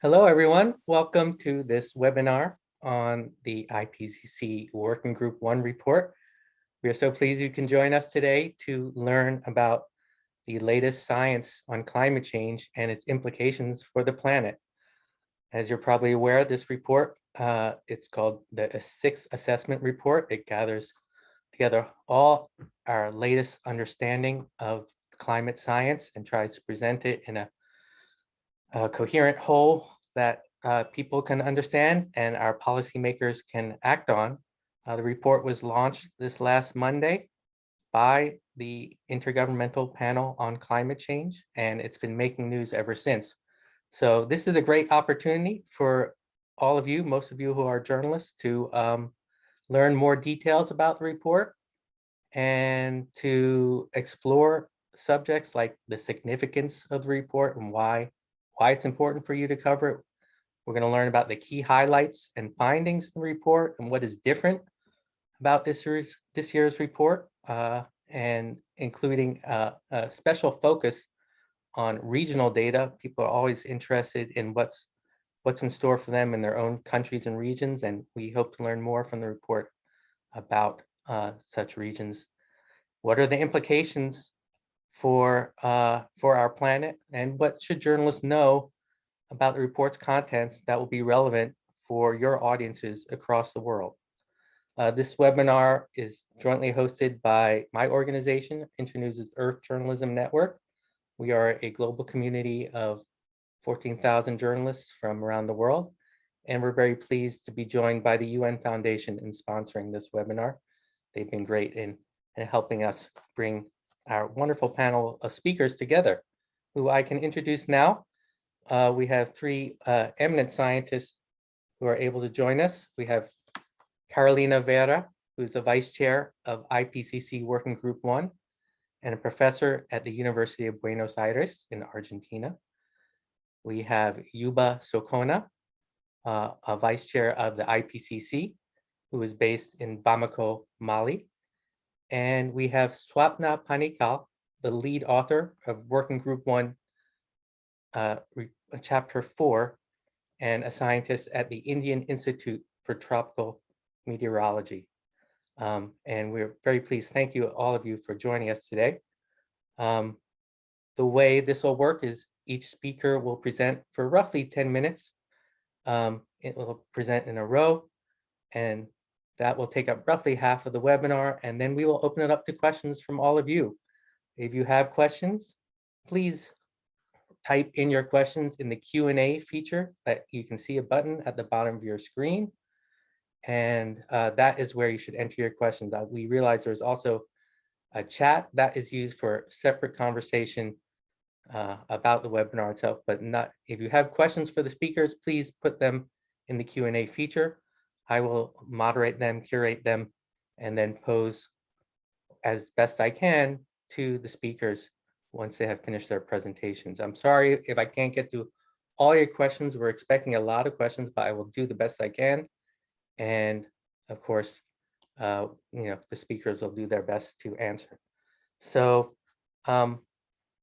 Hello, everyone. Welcome to this webinar on the IPCC Working Group 1 report. We are so pleased you can join us today to learn about the latest science on climate change and its implications for the planet. As you're probably aware, this report, uh, it's called the Sixth Assessment Report. It gathers together all our latest understanding of climate science and tries to present it in a a coherent whole that uh, people can understand and our policymakers can act on. Uh, the report was launched this last Monday by the Intergovernmental Panel on Climate Change, and it's been making news ever since. So this is a great opportunity for all of you, most of you who are journalists, to um, learn more details about the report and to explore subjects like the significance of the report and why why it's important for you to cover it. We're going to learn about the key highlights and findings in the report and what is different about this year's, this year's report, uh, and including uh, a special focus on regional data. People are always interested in what's what's in store for them in their own countries and regions, and we hope to learn more from the report about uh, such regions. What are the implications for uh, for our planet and what should journalists know about the report's contents that will be relevant for your audiences across the world. Uh, this webinar is jointly hosted by my organization, Internews' Earth Journalism Network. We are a global community of 14,000 journalists from around the world, and we're very pleased to be joined by the UN Foundation in sponsoring this webinar. They've been great in, in helping us bring our wonderful panel of speakers together, who I can introduce now. Uh, we have three uh, eminent scientists who are able to join us. We have Carolina Vera, who's the vice chair of IPCC Working Group 1 and a professor at the University of Buenos Aires in Argentina. We have Youba Sokona, uh, a vice chair of the IPCC, who is based in Bamako, Mali. And we have Swapna Panickal, the lead author of Working Group One, uh, Chapter Four, and a scientist at the Indian Institute for Tropical Meteorology. Um, and we're very pleased. Thank you, all of you, for joining us today. Um, the way this will work is each speaker will present for roughly 10 minutes. Um, it will present in a row, and that will take up roughly half of the webinar, and then we will open it up to questions from all of you. If you have questions, please type in your questions in the Q&A feature that you can see a button at the bottom of your screen. And uh, that is where you should enter your questions. Uh, we realize there's also a chat that is used for separate conversation uh, about the webinar itself, but not if you have questions for the speakers, please put them in the Q&A feature. I will moderate them, curate them, and then pose as best I can to the speakers once they have finished their presentations. I'm sorry if I can't get to all your questions. We're expecting a lot of questions, but I will do the best I can. And of course, uh, you know, the speakers will do their best to answer. So um,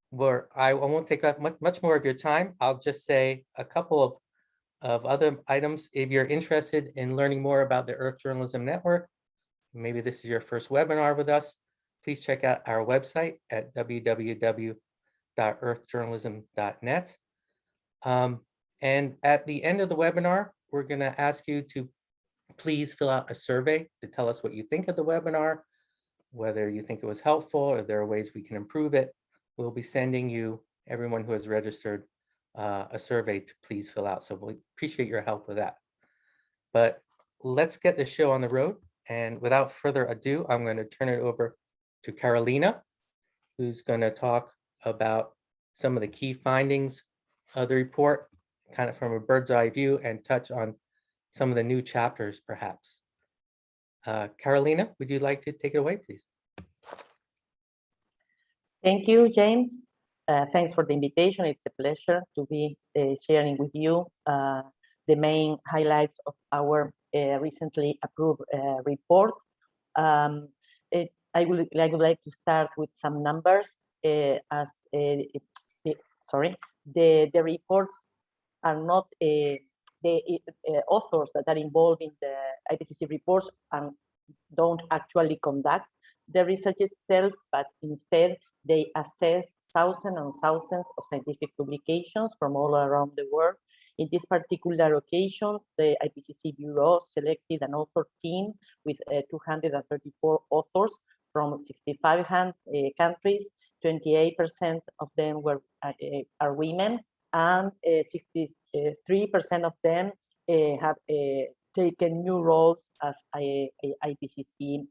where I, I won't take up much, much more of your time. I'll just say a couple of of other items. If you're interested in learning more about the Earth Journalism Network, maybe this is your first webinar with us, please check out our website at www.earthjournalism.net. Um, and at the end of the webinar, we're going to ask you to please fill out a survey to tell us what you think of the webinar, whether you think it was helpful or there are ways we can improve it. We'll be sending you, everyone who has registered, uh, a survey to please fill out. So we appreciate your help with that. But let's get the show on the road. And without further ado, I'm going to turn it over to Carolina, who's going to talk about some of the key findings of the report, kind of from a bird's eye view and touch on some of the new chapters, perhaps. Uh, Carolina, would you like to take it away, please? Thank you, James. Uh, thanks for the invitation. It's a pleasure to be uh, sharing with you uh, the main highlights of our uh, recently approved uh, report. Um, it, I, would, I would like to start with some numbers as it, it, sorry, the, the reports are not the authors that are involved in the IPCC reports and don't actually conduct the research itself, but instead they assess thousands and thousands of scientific publications from all around the world. In this particular occasion, the IPCC Bureau selected an author team with uh, 234 authors from 65 uh, countries. 28% of them were uh, are women, and 63% of them have taken new roles as IPCC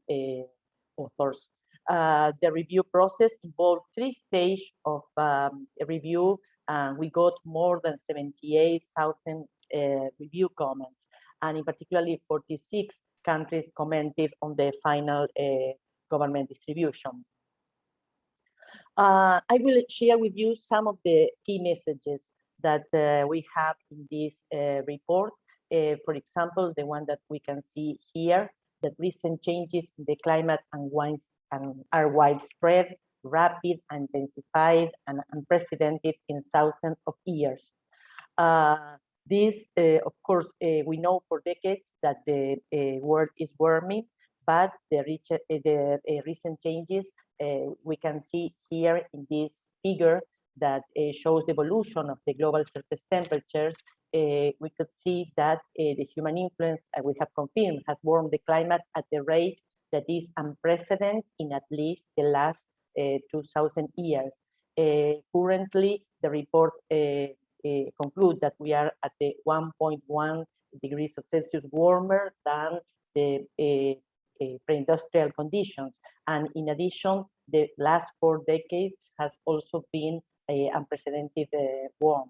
authors. Uh, the review process involved three stages of um, review, and we got more than 78,000 uh, review comments, and in particularly 46 countries commented on the final uh, government distribution. Uh, I will share with you some of the key messages that uh, we have in this report. for example, the one that we can see here, that recent changes in the climate and, winds, and are widespread, rapid, intensified, and unprecedented in thousands of years. Uh, this, uh, of course, uh, we know for decades that the uh, world is warming, but the, rich, uh, the uh, recent changes we can see here in this figure that uh, shows the evolution of the global surface temperatures uh, we could see that uh, the human influence, uh, we have confirmed, has warmed the climate at a rate that is unprecedented in at least the last uh, 2000 years. Uh, currently, the report concludes that we are at the 1.1 degrees of Celsius warmer than the pre-industrial conditions. And in addition, the last four decades has also been unprecedented warm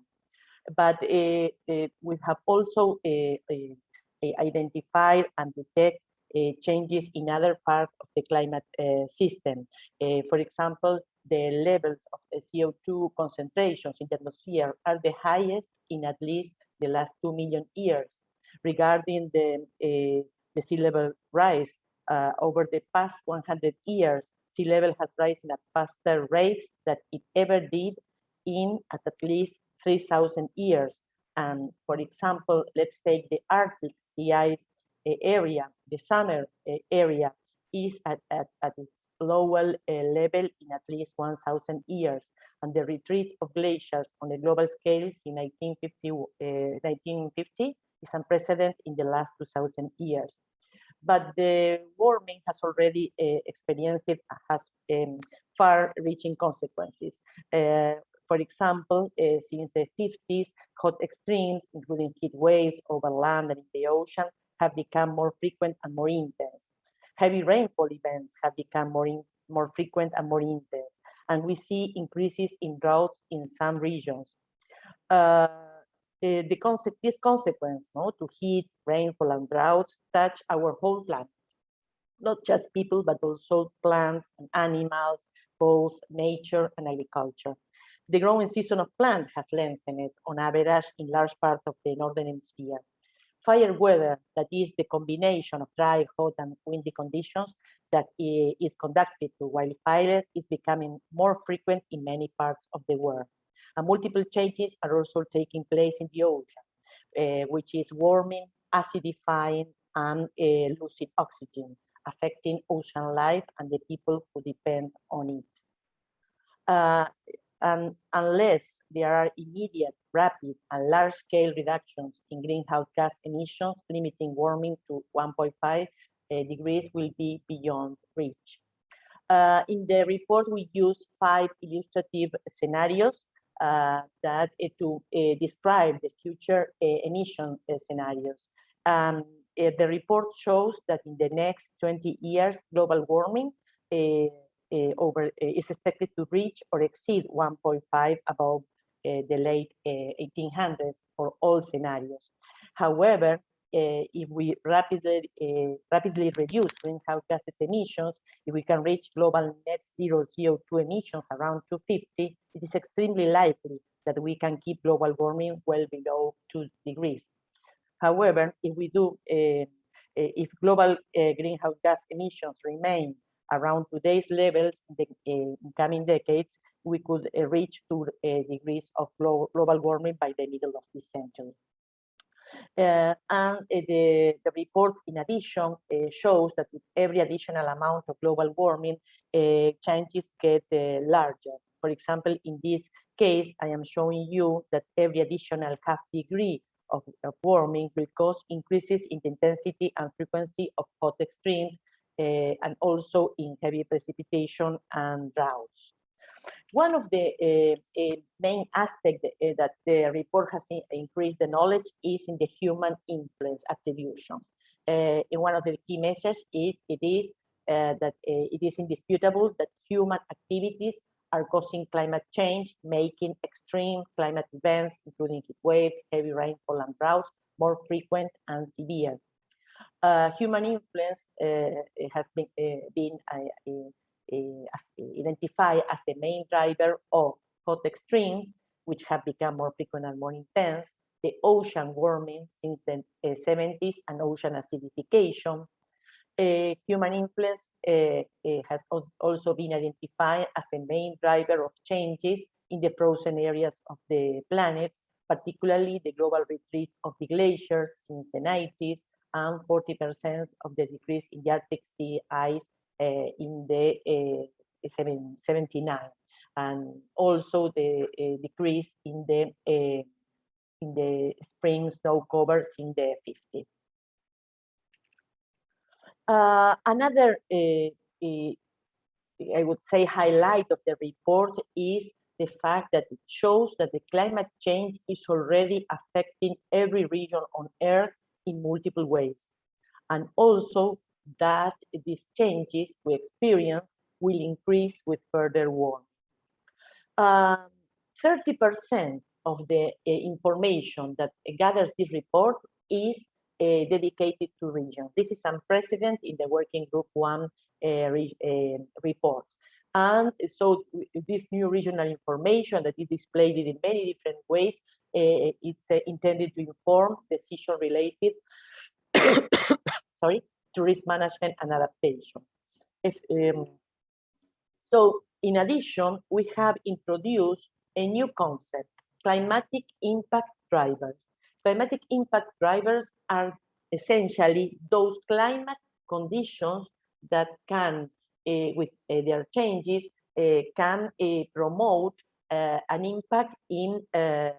but uh, uh, we have also uh, identified and detect changes in other parts of the climate system. for example, the levels of CO2 concentrations in the atmosphere are the highest in at least the last 2 million years. Regarding the, the sea level rise, uh, over the past 100 years, sea level has risen at faster rates than it ever did in at, at least 3,000 years. And for example, let's take the Arctic sea ice eh, area, the summer eh, area is at, at, at its lower uh, level in at least 1,000 years. And the retreat of glaciers on the global scales in 1950, uh, 1950 is unprecedented in the last 2,000 years. But the warming has already uh, experienced, has um, far-reaching consequences. For example, uh, since the 50s, hot extremes, including heat waves over land and in the ocean, have become more frequent and more intense. Heavy rainfall events have become more, in, more frequent and more intense, and we see increases in droughts in some regions. Uh, Eh, the, the concept, this consequence no, to heat, rainfall, and droughts touch our whole planet, not just people, but also plants and animals, both nature and agriculture. The growing season of plants has lengthened on average in large part of the northern hemisphere. Fire weather, that is the combination of dry, hot, and windy conditions that eh, is conducted to wildfire, is becoming more frequent in many parts of the world. And multiple changes are also taking place in the ocean, uh, which is warming, acidifying, and uh, losing oxygen, affecting ocean life and the people who depend on it. Uh, and unless there are immediate, rapid, and large-scale reductions in greenhouse gas emissions, limiting warming to 1.5 uh, degrees will be beyond reach. Uh, in the report, we use five illustrative scenarios uh, that uh, to uh, describe the future uh, emission scenarios. Um, the report shows that in the next 20 years, global warming uh, over uh, is expected to reach or exceed 1.5 above uh, the late 1800s for all scenarios. However, if we rapidly rapidly reduce greenhouse gases emissions, if we can reach global net zero CO2 emissions around 250, it is extremely likely that we can keep global warming well below two degrees. However, if we do, uh, if global uh, greenhouse gas emissions remain around today's levels in the in coming decades, we could reach two uh, degrees of global warming by the middle of this century. Uh, and uh, the, the report, in addition, uh, shows that with every additional amount of global warming, uh, changes get larger. For example, in this case, I am showing you that every additional half degree of, of warming will cause increases in the intensity and frequency of hot extremes and also in heavy precipitation and droughts. One of the uh, uh, main aspects uh, that the report has increased the knowledge is in the human influence attribution. in one of the key messages, it, it is that it is indisputable that human activities are causing climate change, making extreme climate events, including heat waves, heavy rainfall, and droughts, more frequent and severe. Uh, human influence uh, has been, uh, been identified as the main driver of hot extremes, which have become more frequent and more intense, the ocean warming since the uh, 70s and ocean acidification. Uh, human influence uh, uh, has also been identified as a main driver of changes in the frozen areas of the planet, particularly the global retreat of the glaciers since the 90s and 40% of the decrease in the Arctic sea ice in the uh, 79 and also the uh, decrease in the in the spring snow covers in the 50. Uh, another, I would say, highlight of the report is the fact that it shows that the climate change is already affecting every region on Earth in multiple ways. And also that these changes we experience will increase with further warming. 30% um, of the uh, information that gathers this report is uh, dedicated to regions. This is unprecedented in the working group one uh, re, uh, reports. And so this new regional information that is displayed in many different ways, uh, it's uh, intended to inform decision related, sorry, to risk management and adaptation. If, um, so in addition, we have introduced a new concept, climatic impact drivers. Climatic impact drivers are essentially those climate conditions that can, uh, with uh, their changes, uh, can uh, promote uh, an impact in uh,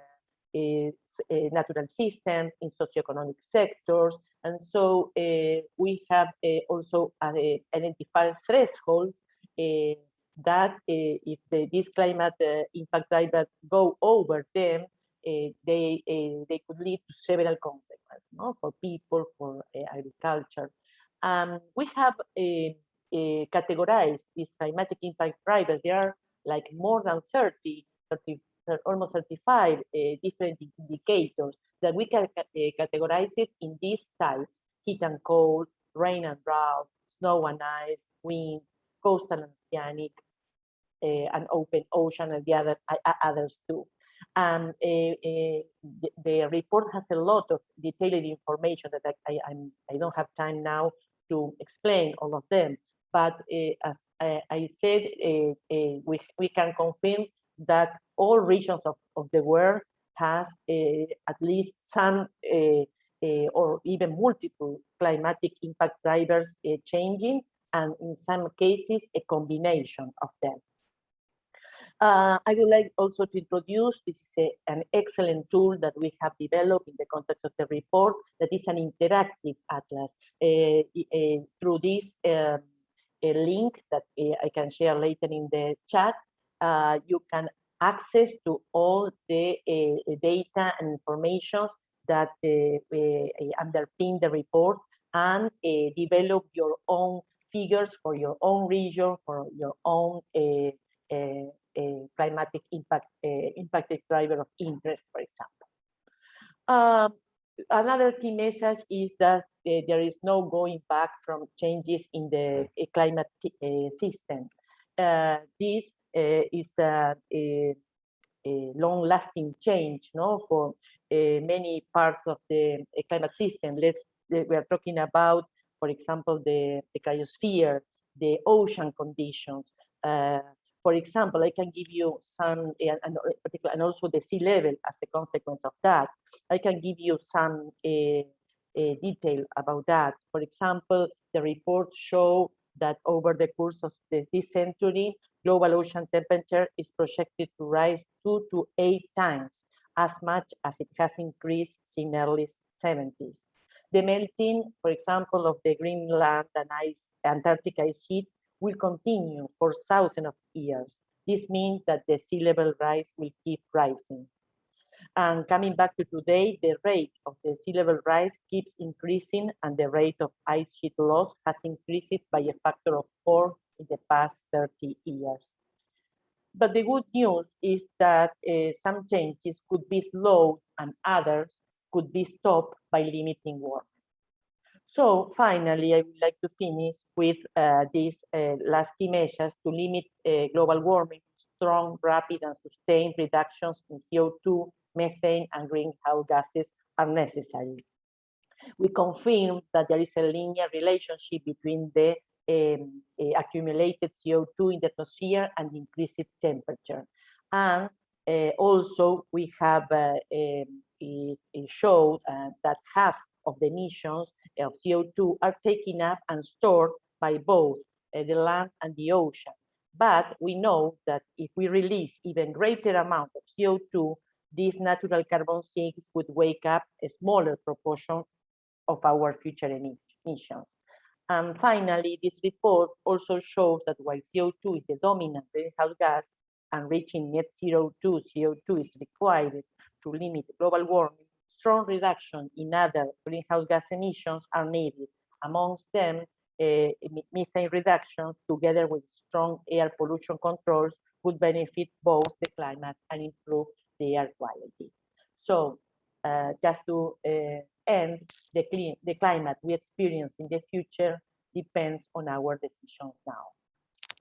natural systems, in socioeconomic sectors, and so uh, we have uh, also uh, identified thresholds that if the, climate impact drivers go over them, they they could lead to several consequences no? for people, for agriculture. Um, we have categorized these climatic impact drivers. There are like more than 30, 30 almost 35 uh, different indicators that we can uh, categorize it in these types, heat and cold, rain and drought, snow and ice, wind, coastal and oceanic, uh, and open ocean and the other uh, others too. Um, uh, uh, the, the, report has a lot of detailed information that I, I, I'm, I don't have time now to explain all of them. But uh, as I, I said, we, we can confirm that all regions of, of the world has uh, at least some uh, or even multiple climatic impact drivers changing, and in some cases, a combination of them. Uh, I would like also to introduce, this is a, an excellent tool that we have developed in the context of the report, that is an interactive atlas. Uh, uh, through this link that I can share later in the chat, you can access to all the uh, data and information that uh, uh, underpin the report and develop your own figures for your own region, for your own climatic impact, impacted driver of interest, for example. Um, another key message is that uh, there is no going back from changes in the uh, climate uh, system. this Eh, is a, a, a long-lasting change no, for many parts of the climate system. Let's, we are talking about, for example, the, the cryosphere, the ocean conditions. Uh, for example, I can give you some, and, and, and also the sea level as a consequence of that. I can give you some uh, uh, detail about that. For example, the report show that over the course of the, this century, global ocean temperature is projected to rise two to eight times as much as it has increased since the early 70s. The melting, for example, of the Greenland and ice, Antarctic ice sheet will continue for thousands of years. This means that the sea level rise will keep rising. And coming back to today, the rate of the sea level rise keeps increasing and the rate of ice sheet loss has increased by a factor of four in the past 30 years. But the good news is that uh, some changes could be slowed and others could be stopped by limiting warming. So finally, I would like to finish with uh, these uh, last key measures to limit uh, global warming, strong, rapid, and sustained reductions in CO2, methane, and greenhouse gases are necessary. We confirm that there is a linear relationship between the um, uh, accumulated CO2 in the atmosphere and increased temperature. And uh, also, we have uh, um, it, it showed that half of the emissions of CO2 are taken up and stored by both uh, the land and the ocean. But we know that if we release even greater amount of CO2, these natural carbon sinks would wake up a smaller proportion of our future emissions. And finally, this report also shows that while CO2 is the dominant greenhouse gas and reaching net zero 2 CO2 is required to limit global warming, strong reduction in other greenhouse gas emissions are needed. Amongst them, uh, methane reductions together with strong air pollution controls would benefit both the climate and improve the air quality. So uh, just to uh, end, the, clean, the climate we experience in the future depends on our decisions now.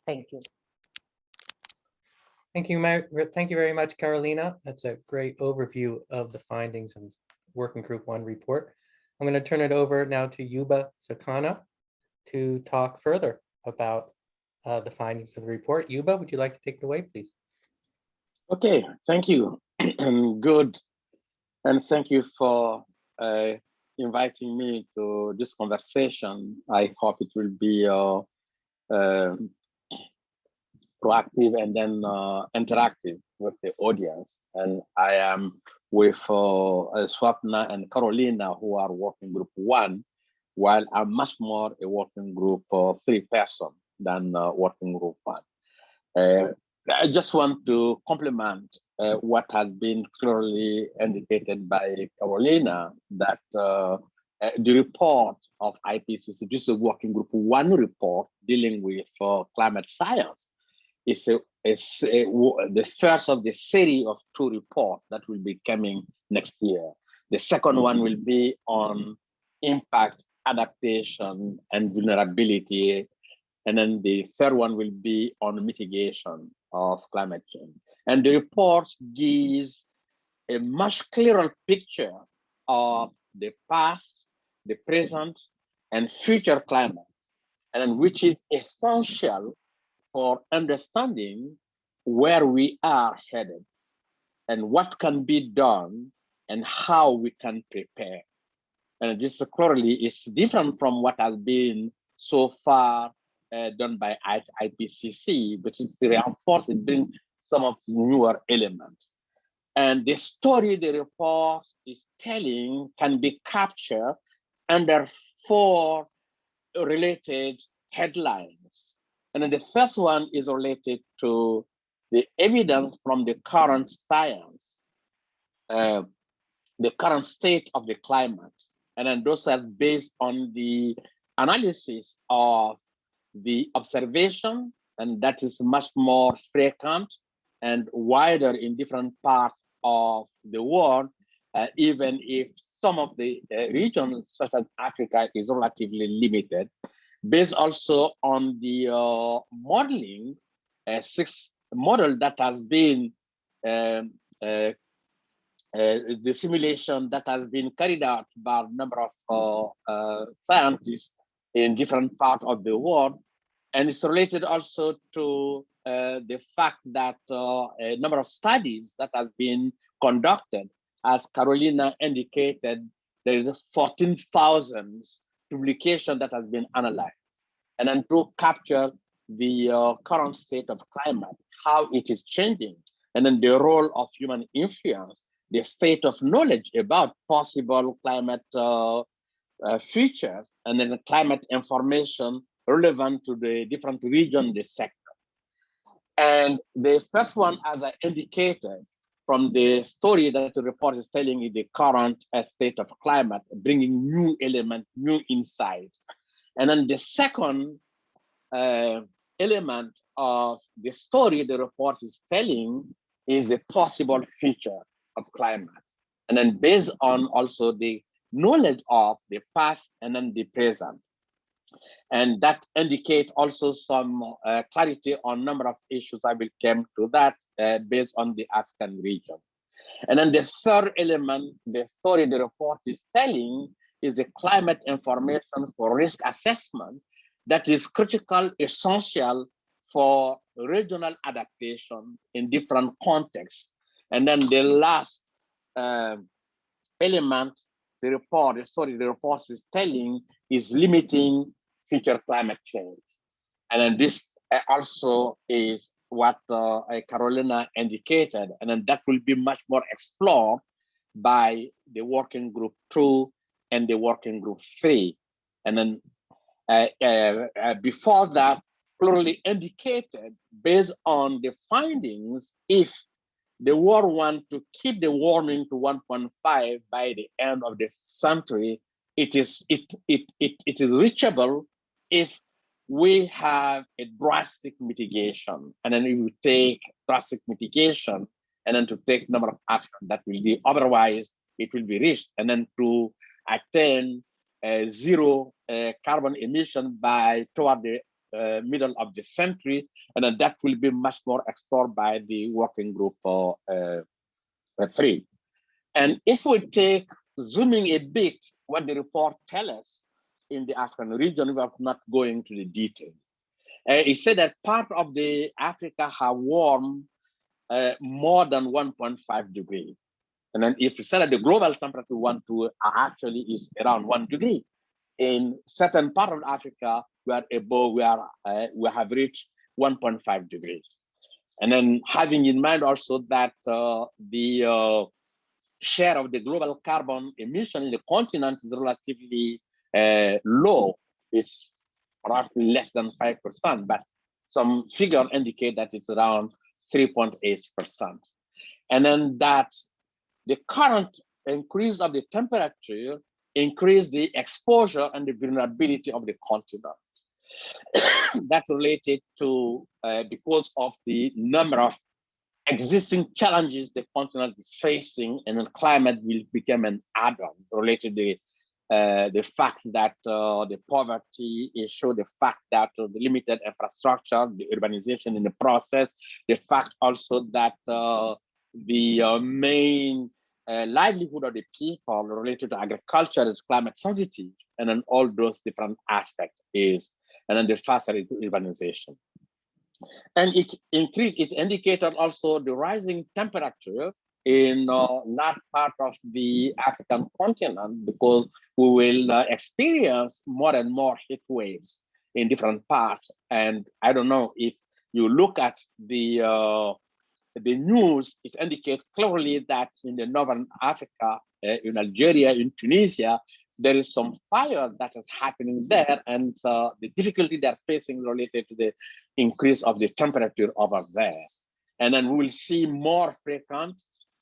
Thank you. Thank you, thank you very much, Carolina. That's a great overview of the findings of Working Group One report. I'm going to turn it over now to Youba Sokona to talk further about uh, the findings of the report. Youba, would you like to take it away, please? Okay, thank you. And good. And thank you for uh, inviting me to this conversation. I hope it will be uh, uh, proactive and then uh, interactive with the audience. And I am with uh, Swapna and Carolina, who are working group one, while I'm much more a working group three person than uh, working group one. I just want to complement uh, what has been clearly indicated by Carolina that uh, uh, the report of IPCC, this is a working group one report dealing with uh, climate science, is, a, is the first of the series of two reports that will be coming next year. The second one will be on impact, adaptation, and vulnerability. And then the third one will be on mitigation of climate change. And the report gives a much clearer picture of the past, the present, and future climate, and which is essential for understanding where we are headed and what can be done and how we can prepare. And this clearly is different from what has been so far uh, done by IPCC, but it's reinforced, it brings some of newer elements. And the story the report is telling can be captured under four related headlines. And then the first one is related to the evidence from the current science, uh, the current state of the climate. And then those are based on the analysis of the observation, and that is much more frequent and wider in different parts of the world, uh, even if some of the uh, regions, such as Africa, is relatively limited, based also on the uh, modeling, uh, six model that has been um, uh, uh, the simulation that has been carried out by a number of scientists in different parts of the world. And it's related also to the fact that uh, a number of studies that has been conducted, as Carolina indicated, there is 14,000 publication that has been analyzed. And then to capture the uh, current state of climate, how it is changing, and then the role of human influence, the state of knowledge about possible climate uh, uh, features, and then the climate information relevant to the different region, the sector. And the first one, as I indicated, from the story that the report is telling is the current state of climate, bringing new element, new insight. And then the second uh, element of the story the report is telling is a possible future of climate. And then based on also the knowledge of the past and then the present. And that indicates also some uh, clarity on number of issues. I will come to that uh, based on the African region. And then the third element, the story the report is telling is the climate information for risk assessment that is critical, essential for regional adaptation in different contexts. And then the last uh, element, the report, the story the report is telling is limiting future climate change. And then this uh, also is what uh, Carolina indicated, and then that will be much more explored by the working group two and the working group three. And then uh, uh, uh, before that, clearly indicated based on the findings, if the world want to keep the warming to 1.5 by the end of the century, it is it it it, it is reachable if we have a drastic mitigation, and then we take drastic mitigation, and then to take number of action that will be otherwise it will be reached, and then to attain uh, zero uh, carbon emission by toward the uh, middle of the century, and then that will be much more explored by the working group for uh, uh, three. And if we take zooming a bit, what the report tells us in the African region, we are not going to the detail. Uh, it said that part of the Africa have warmed uh, more than 1.5 degrees. And then if you said that the global temperature one to actually is around one degree, in certain part of Africa, we are above, we are, uh, we have reached 1.5 degrees. And then having in mind also that uh, the uh, share of the global carbon emission in the continent is relatively uh, low, it's roughly less than 5%, but some figure indicate that it's around 3.8%. And then that the current increase of the temperature increase the exposure and the vulnerability of the continent. That's related to uh, because of the number of existing challenges the continent is facing and then climate will become an add-on related to the uh, the fact that uh, the poverty issue, the fact that uh, the limited infrastructure, the urbanization in the process, the fact also that uh, the uh, main livelihood of the people related to agriculture is climate sensitive, and then all those different aspects is, and then the faster urbanization. And it increased, it indicated also the rising temperature in uh, that part of the African continent because we will uh, experience more and more heat waves in different parts. And I don't know if you look at the uh, the news, it indicates clearly that in the Northern Africa, uh, in Algeria, in Tunisia, there is some fire that is happening there and uh, the difficulty they're facing related to the increase of the temperature over there. And then we will see more frequent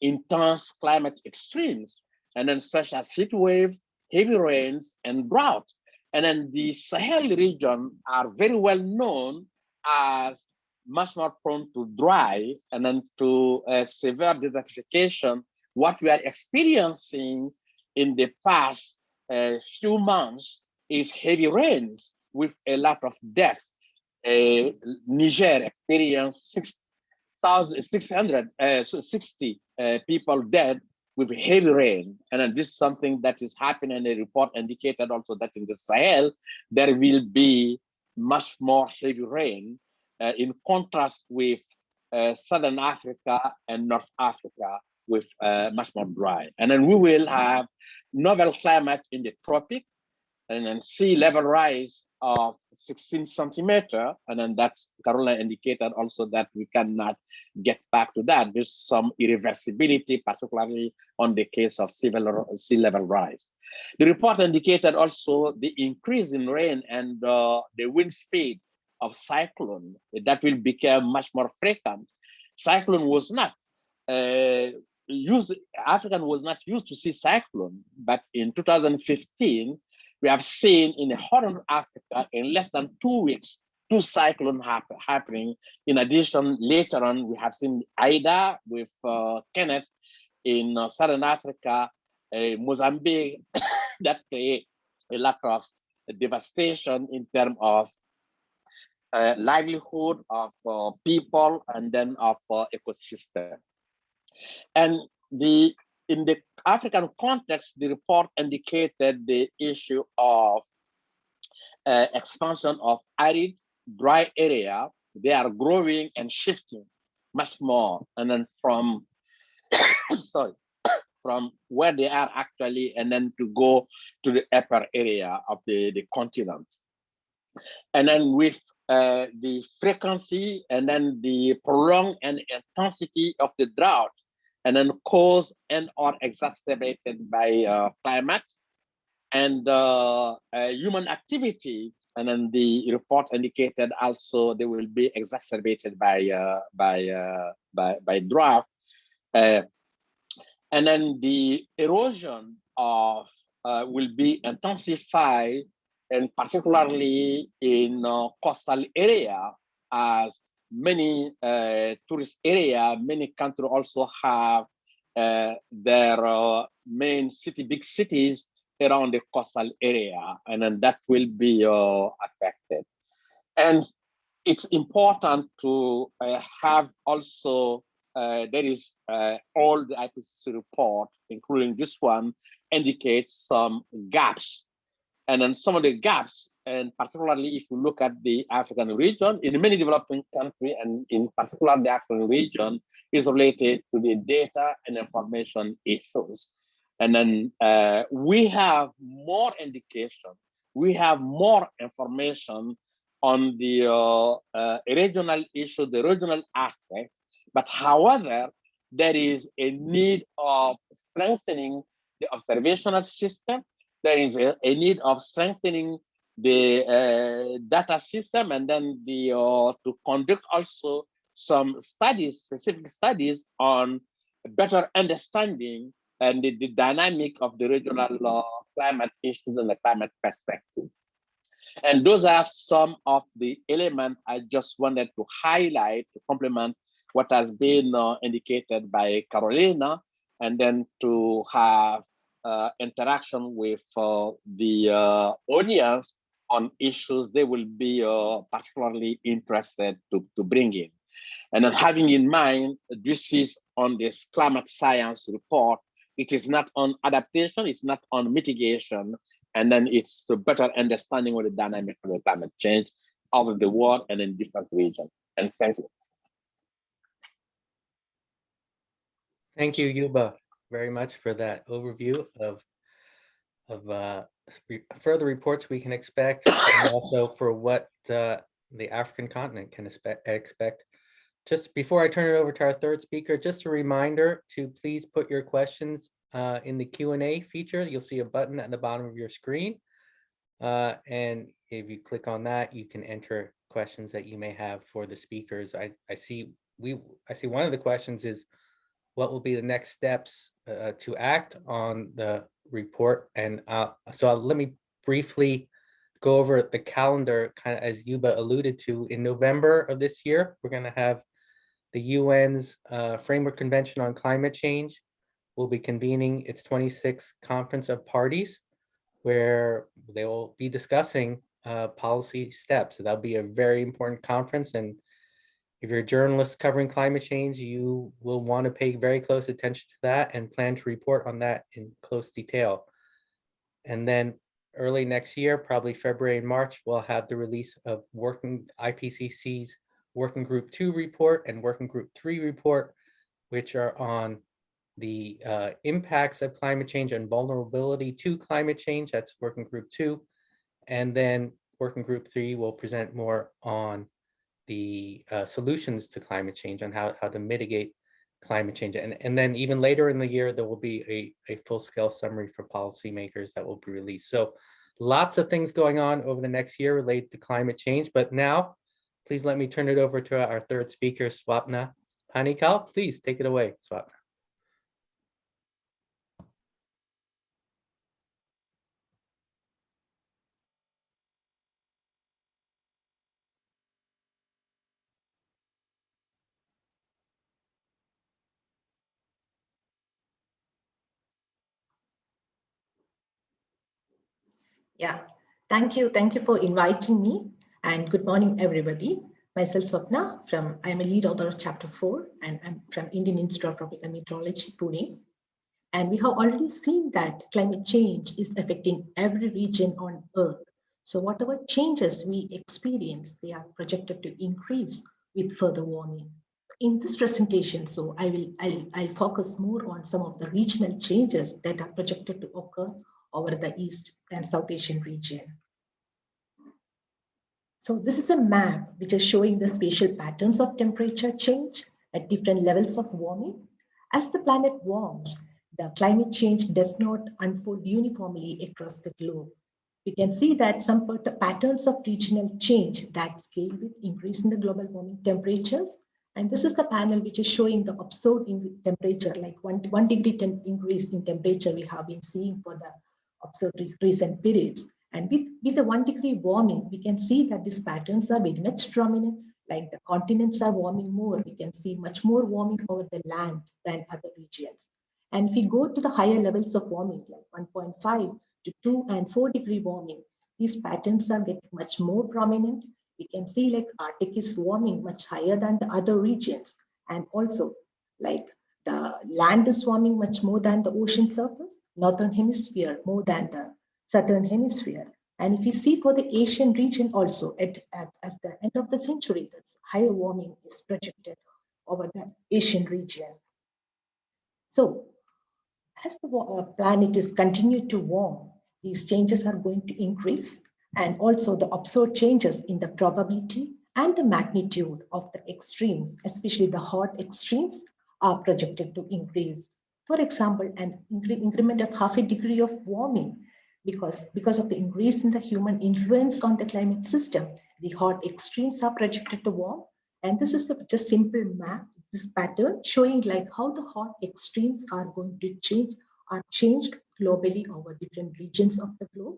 intense climate extremes, and then such as heat waves, heavy rains, and drought. And then the Sahel region are very well known as much more prone to dry and then to uh, severe desertification. What we are experiencing in the past uh, few months is heavy rains with a lot of deaths. Uh, Niger experienced 6 660 uh, so 60 people dead with heavy rain. And then this is something that is happening. And The report indicated also that in the Sahel, there will be much more heavy rain uh, in contrast with uh, Southern Africa and North Africa with uh, much more dry. And then we will have novel climate in the tropic and then sea level rise of 16 centimeter. And then that's Caroline indicated also that we cannot get back to that. There's some irreversibility, particularly on the case of sea level, sea level rise. The report indicated also the increase in rain and uh, the wind speed of cyclone that will become much more frequent. Cyclone was not uh, used, African was not used to see cyclone, but in 2015, we have seen in the Horn of Africa in less than two weeks, two cyclones happen, happening. In addition, later on, we have seen Idai with uh, Kenneth in uh, Southern Africa, uh, Mozambique, that create a lot of devastation in terms of uh, livelihood of uh, people and then of uh, ecosystem. And the in the African context, the report indicated the issue of uh, expansion of arid, dry area. They are growing and shifting much more. And then from, sorry, from where they are actually, and then to go to the upper area of the, the continent. And then with uh, the frequency and then the prolonged and intensity of the drought, and then caused and or exacerbated by uh, climate and uh, uh, human activity. And then the report indicated also they will be exacerbated by uh, by, uh, by by drought. Uh, and then the erosion of will be intensified and particularly in coastal area as many uh, tourist area, many country also have uh, their uh, main city, big cities around the coastal area, and then that will be uh, affected. And it's important to uh, have also, uh, there is all the IPCC report, including this one, indicates some gaps. And then some of the gaps and particularly if you look at the African region, in many developing countries, and in particular the African region, is related to the data and information issues. And then uh, we have more indication, we have more information on the uh, uh, regional issue, the regional aspect, but however, there is a need of strengthening the observational system, there is a, a need of strengthening the uh, data system and then the uh, to conduct also some studies, specific studies on better understanding and the, the dynamic of the regional uh, climate issues and the climate perspective. And those are some of the elements I just wanted to highlight to complement what has been uh, indicated by Carolina, and then to have uh, interaction with uh, the uh, audience on issues they will be uh, particularly interested to, to bring in. And then having in mind, this is on this climate science report, it is not on adaptation, it's not on mitigation, and then it's to better understanding what the dynamic of the climate change of the world and in different regions. And thank you. Thank you, Youba, very much for that overview of of uh, further reports we can expect, and also for what uh, the African continent can expect. Just before I turn it over to our third speaker, just a reminder to please put your questions uh, in the Q&A feature. You'll see a button at the bottom of your screen. Uh, and if you click on that, you can enter questions that you may have for the speakers. I, I see we I see one of the questions is what will be the next steps uh, to act on the report. And uh, so I'll, let me briefly go over the calendar, kind of as Youba alluded to. In November of this year, we're going to have the UN's uh, Framework Convention on Climate Change will be convening its 26th Conference of Parties, where they will be discussing uh, policy steps. So that'll be a very important conference. And if you're a journalist covering climate change, you will want to pay very close attention to that and plan to report on that in close detail. And then early next year, probably February and March, we'll have the release of working IPCC's Working Group Two report and Working Group Three report, which are on the uh, impacts of climate change and vulnerability to climate change. That's Working Group Two. And then Working Group Three will present more on the uh, solutions to climate change and how, how to mitigate climate change. And, and then even later in the year, there will be a, a full-scale summary for policymakers that will be released. So lots of things going on over the next year related to climate change. But now, please let me turn it over to our third speaker, Swapna Panickal. Please take it away, Swapna. Yeah, thank you. Thank you for inviting me and good morning, everybody. Myself, Swapna from, I'm a lead author of chapter four and I'm from Indian Institute of Tropical Meteorology, Pune. And we have already seen that climate change is affecting every region on earth. So whatever changes we experience, they are projected to increase with further warming. In this presentation, so I will I'll, I'll focus more on some of the regional changes that are projected to occur over the East and South Asian region. So this is a map which is showing the spatial patterns of temperature change at different levels of warming. As the planet warms, the climate change does not unfold uniformly across the globe. We can see that some patterns of regional change that scale with increase in the global warming temperatures. And this is the panel which is showing the observed temperature, like one, one degree increase in temperature we have been seeing for the observed recent periods. And with, with the one degree warming, we can see that these patterns are very much prominent, like the continents are warming more. We can see much more warming over the land than other regions. And if we go to the higher levels of warming, like 1.5 to 2 and 4 degree warming, these patterns are getting much more prominent. We can see like Arctic is warming much higher than the other regions. And also like the land is warming much more than the ocean surface northern hemisphere more than the southern hemisphere. And if you see for the Asian region also, at, at, at the end of the century, that's higher warming is projected over the Asian region. So as the uh, planet is continued to warm, these changes are going to increase and also the observed changes in the probability and the magnitude of the extremes, especially the hot extremes, are projected to increase for example, an increment of half a degree of warming because, because of the increase in the human influence on the climate system, the hot extremes are projected to warm. And this is the, just simple map, this pattern showing like how the hot extremes are going to change, are changed globally over different regions of the globe.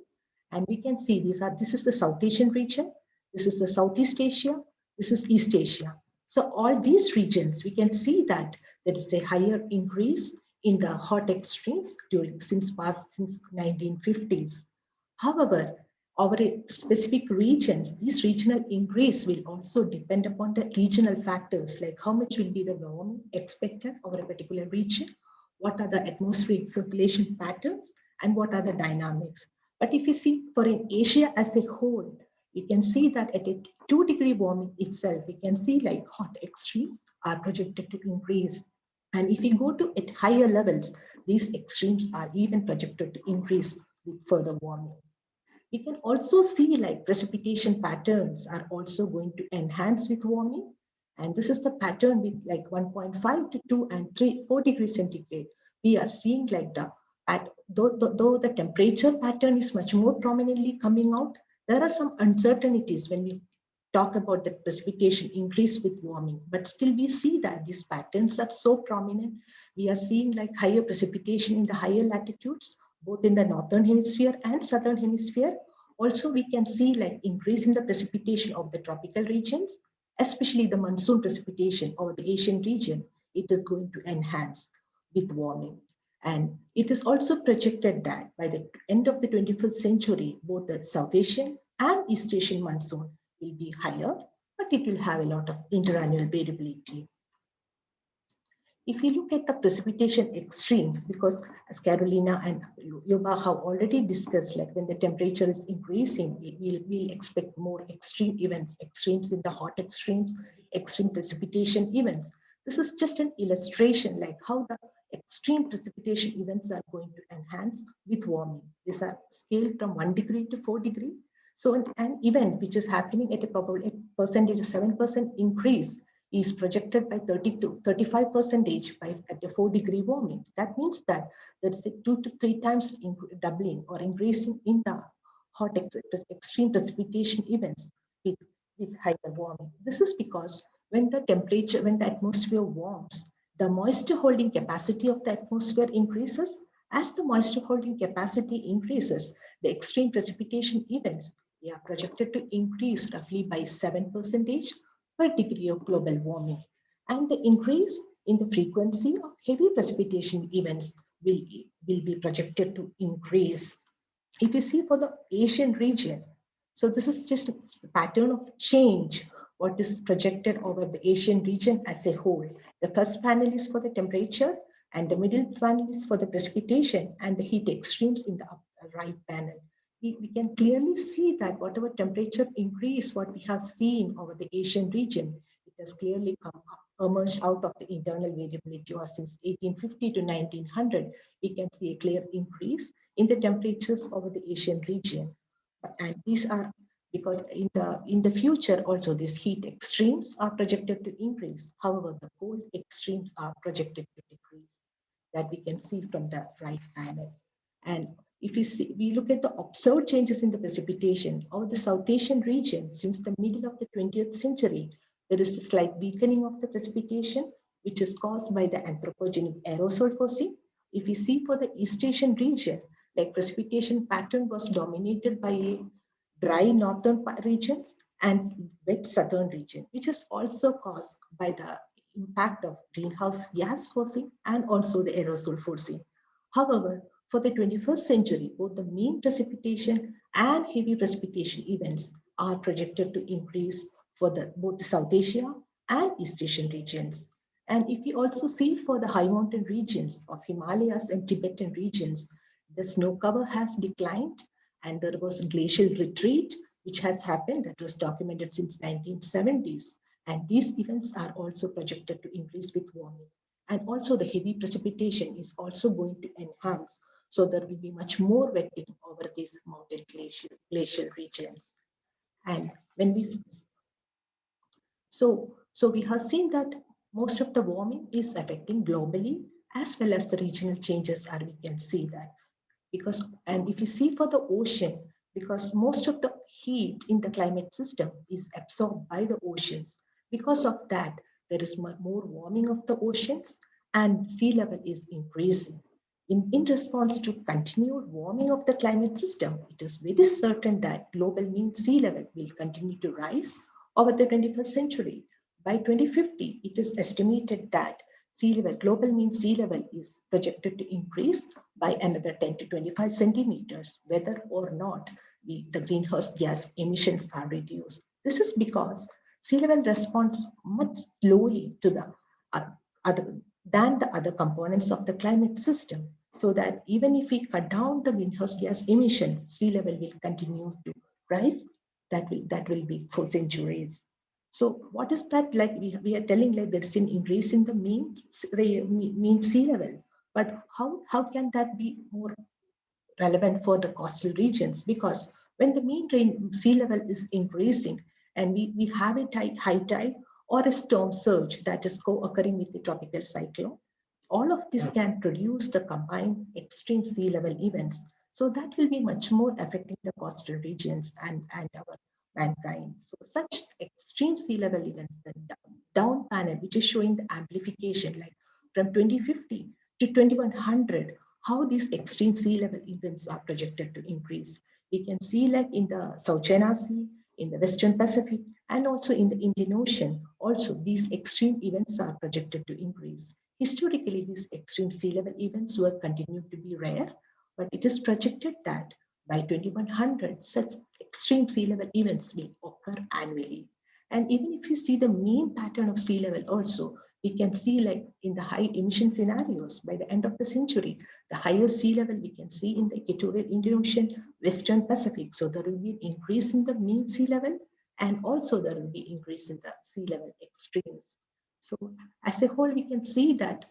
And we can see these are, this is the South Asian region, this is the Southeast Asia, this is East Asia. So all these regions, we can see that there is a higher increase in the hot extremes during since past since 1950s. However, our specific regions, this regional increase will also depend upon the regional factors like how much will be the warming expected over a particular region, what are the atmospheric circulation patterns, and what are the dynamics. But if you see for in Asia as a whole, we can see that at a two degree warming itself, we can see like hot extremes are projected to increase and if we go to at higher levels, these extremes are even projected to increase with further warming. We can also see like precipitation patterns are also going to enhance with warming. And this is the pattern with like 1.5 to 2 and 3, 4 degrees centigrade. We are seeing like the, at, though, though the temperature pattern is much more prominently coming out, there are some uncertainties when we talk about the precipitation increase with warming, but still we see that these patterns are so prominent. We are seeing like higher precipitation in the higher latitudes, both in the northern hemisphere and southern hemisphere. Also, we can see like increase in the precipitation of the tropical regions, especially the monsoon precipitation over the Asian region. It is going to enhance with warming. And it is also projected that by the end of the 21st century, both the South Asian and East Asian monsoon will be higher, but it will have a lot of interannual variability. if you look at the precipitation extremes, because as Carolina and Youba have already discussed, like when the temperature is increasing, we will we'll expect more extreme events, extremes in the hot extremes, extreme precipitation events. This is just an illustration like how the extreme precipitation events are going to enhance with warming. These are scaled from one degree to four degree. So an, an event which is happening at a probable percentage of 7% increase is projected by 30 to 35 percentage by at a four degree warming. That means that there's a two to three times doubling or increasing in the hot ex extreme precipitation events with, with higher warming. This is because when the temperature, when the atmosphere warms, the moisture holding capacity of the atmosphere increases. As the moisture holding capacity increases, the extreme precipitation events they are projected to increase roughly by 7 percentage per degree of global warming. And the increase in the frequency of heavy precipitation events will, will be projected to increase. If you see for the Asian region, so this is just a pattern of change, what is projected over the Asian region as a whole. The first panel is for the temperature and the middle panel is for the precipitation and the heat extremes in the right panel we, can clearly see that whatever temperature increase what we have seen over the Asian region, it has clearly come emerged out of the internal variability or since 1850 to 1900, we can see a clear increase in the temperatures over the Asian region. And these are because in the in the future also these heat extremes are projected to increase. However, the cold extremes are projected to decrease that we can see from the right panel. And if we, see, we look at the observed changes in the precipitation over the South Asian region since the middle of the 20th century, there is a slight weakening of the precipitation, which is caused by the anthropogenic aerosol forcing. If we see for the East Asian region, like precipitation pattern was dominated by dry northern regions and wet southern region, which is also caused by the impact of greenhouse gas forcing and also the aerosol forcing. However, for the 21st century, both the mean precipitation and heavy precipitation events are projected to increase for the, both the South Asia and East Asian regions. And if we also see for the high mountain regions of Himalayas and Tibetan regions, the snow cover has declined and there was glacial retreat, which has happened that was documented since 1970s. And these events are also projected to increase with warming. And also the heavy precipitation is also going to enhance so there will be much more wetting over these mountain glacial, glacial regions. And when we, so, so we have seen that most of the warming is affecting globally as well as the regional changes are, we can see that. Because, and if you see for the ocean, because most of the heat in the climate system is absorbed by the oceans. Because of that, there is more warming of the oceans and sea level is increasing. In, in response to continued warming of the climate system, it is very certain that global mean sea level will continue to rise over the 21st century. By 2050, it is estimated that sea level, global mean sea level is projected to increase by another 10 to 25 centimeters, whether or not the, the greenhouse gas emissions are reduced. This is because sea level responds much slowly to the uh, other than the other components of the climate system so that even if we cut down the greenhouse gas emissions, sea level will continue to rise. That will, that will be for centuries. So what is that like? We, we are telling like there's an increase in the mean, mean sea level, but how, how can that be more relevant for the coastal regions? Because when the mean sea level is increasing and we, we have a tide, high tide or a storm surge that is co-occurring with the tropical cyclone. All of this can produce the combined extreme sea level events. So that will be much more affecting the coastal regions and, and our mankind. So such extreme sea level events, the down panel, which is showing the amplification like from 2050 to 2100, how these extreme sea level events are projected to increase. We can see like in the South China Sea, in the Western Pacific, and also in the Indian Ocean. Also, these extreme events are projected to increase. Historically, these extreme sea level events were continued to be rare, but it is projected that by 2100, such extreme sea level events will occur annually. And even if you see the mean pattern of sea level also, we can see like in the high emission scenarios by the end of the century, the higher sea level we can see in the equatorial Indian Ocean, Western Pacific. So there will be an increase in the mean sea level and also there will be increase in the sea level extremes. So as a whole, we can see that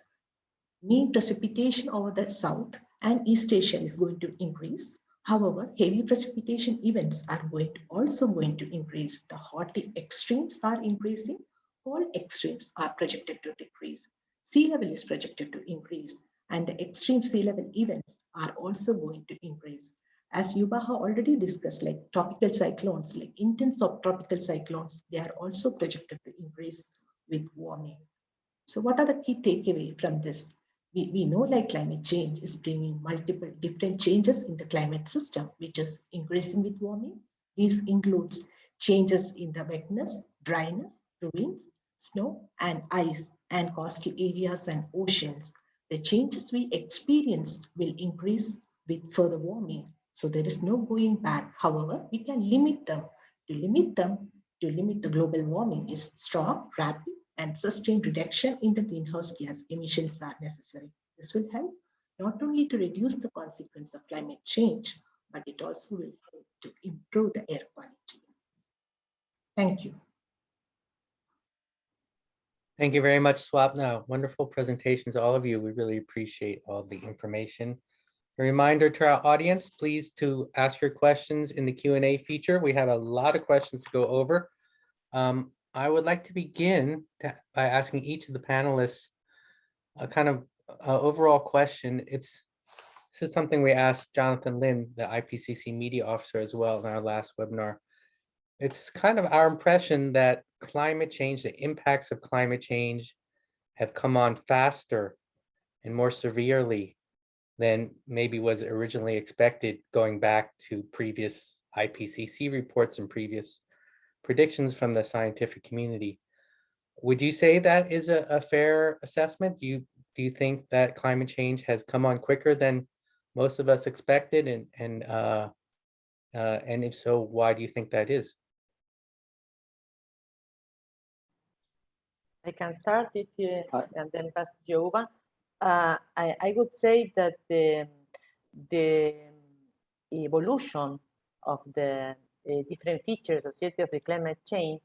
mean precipitation over the South and East Asia is going to increase. However, heavy precipitation events are going to also going to increase. The hot extremes are increasing all extremes are projected to decrease. Sea level is projected to increase and the extreme sea level events are also going to increase. As Youba has already discussed, like tropical cyclones, like intense of tropical cyclones, they are also projected to increase with warming. So what are the key takeaway from this? We, we know like climate change is bringing multiple different changes in the climate system, which is increasing with warming. This includes changes in the wetness, dryness, winds, snow and ice and coastal areas and oceans, the changes we experience will increase with further warming. So there is no going back. However, we can limit them. To limit them, to limit the global warming is strong, rapid, and sustained reduction in the greenhouse gas emissions are necessary. This will help not only to reduce the consequence of climate change, but it also will help to improve the air quality. Thank you. Thank you very much, Swapna. Wonderful presentations, all of you. We really appreciate all the information. A reminder to our audience, please to ask your questions in the Q&A feature. We have a lot of questions to go over. Um, I would like to begin to, by asking each of the panelists a kind of overall question. It's This is something we asked Jonathan Lynn, the IPCC media officer as well in our last webinar. It's kind of our impression that climate change, the impacts of climate change have come on faster and more severely than maybe was originally expected going back to previous IPCC reports and previous predictions from the scientific community. Would you say that is a, a fair assessment? Do you do you think that climate change has come on quicker than most of us expected and and uh, uh, and if so, why do you think that is? I can start if you, and then pass to Youba. Uh, I, I would say that the, the evolution of the uh, different features associated with climate change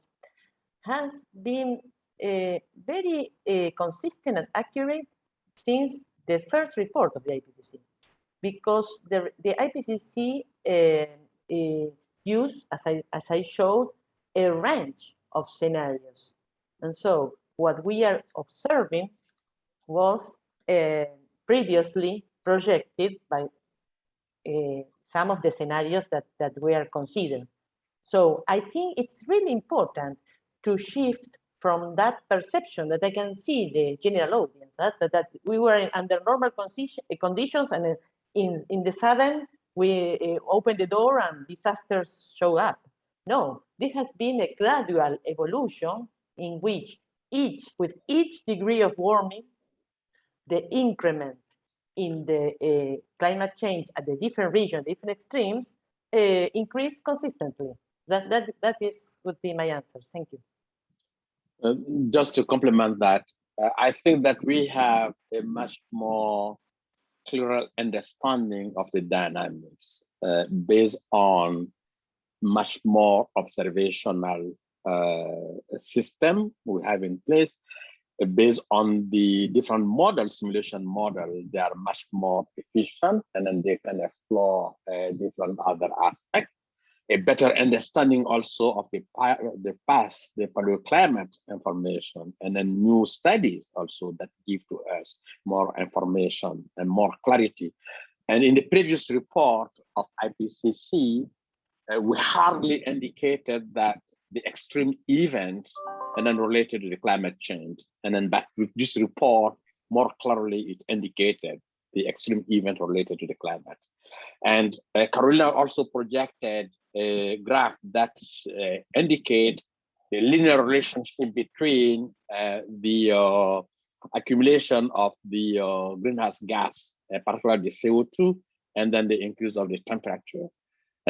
has been uh, very uh, consistent and accurate since the first report of the IPCC, because the, the IPCC uh, uh, used, as I, as I showed, a range of scenarios. And so what we are observing was uh, previously projected by uh, some of the scenarios that, that we are considering. So I think it's really important to shift from that perception that I can see the general audience, that, that, that we were under normal conditions and in, in the sudden we uh, open the door and disasters show up. No, this has been a gradual evolution in which each, with each degree of warming, the increment in the uh, climate change at the different regions, different extremes, uh, increase consistently. That, that, that is, would be my answer. Thank you. Uh, just to complement that, uh, I think that we have a much more clearer understanding of the dynamics uh, based on much more observational system we have in place uh, based on the different model simulation model. They are much more efficient and then they can explore uh, different other aspects. A better understanding also of the the past the paleoclimate information and then new studies also that give to us more information and more clarity. And in the previous report of IPCC, uh, we hardly indicated that the extreme events and then related to the climate change. And then back with this report, more clearly it indicated the extreme event related to the climate. And uh, Carolina also projected a graph that uh, indicate the linear relationship between uh, the uh, accumulation of the uh, greenhouse gas, uh, particularly the CO2, and then the increase of the temperature.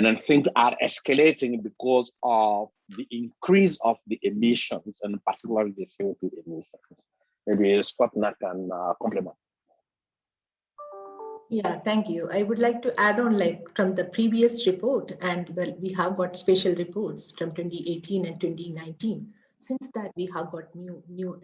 And then things are escalating because of the increase of the emissions and particularly the CO2 emissions. maybe Swapna can uh, complement. Yeah, thank you. I would like to add on like from the previous report and well, we have got special reports from 2018 and 2019. Since that we have got new, new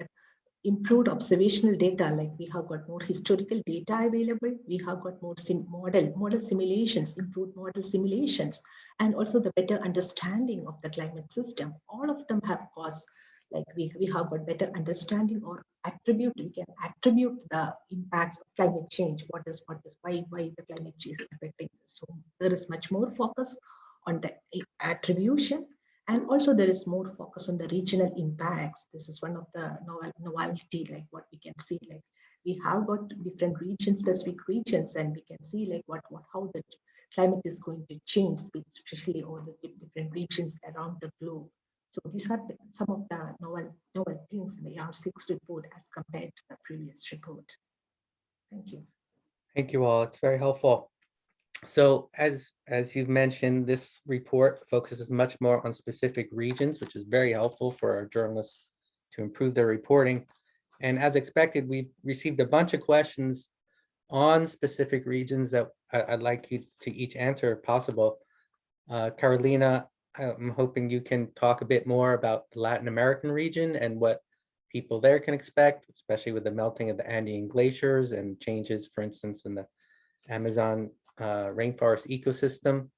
improved observational data, like we have got more historical data available. We have got more sim model, model simulations, improved model simulations, and also the better understanding of the climate system. All of them have caused like we, we have got better understanding or attribute, we can attribute the impacts of climate change. What is, what is, why, why the climate change is affecting. So there is much more focus on the attribution and also there is more focus on the regional impacts. This is one of the novel, novelty, like what we can see, like we have got different region specific regions and we can see like what, what, how the climate is going to change, especially over the different regions around the globe. So these are some of the novel, novel things in the R6 report as compared to the previous report. Thank you. Thank you all. It's very helpful. So as, as you've mentioned, this report focuses much more on specific regions, which is very helpful for our journalists to improve their reporting. And as expected, we've received a bunch of questions on specific regions that I, would like you to each answer if possible. Uh, Carolina, I'm hoping you can talk a bit more about the Latin American region and what people there can expect, especially with the melting of the Andean glaciers and changes, for instance, in the Amazon uh, rainforest ecosystem.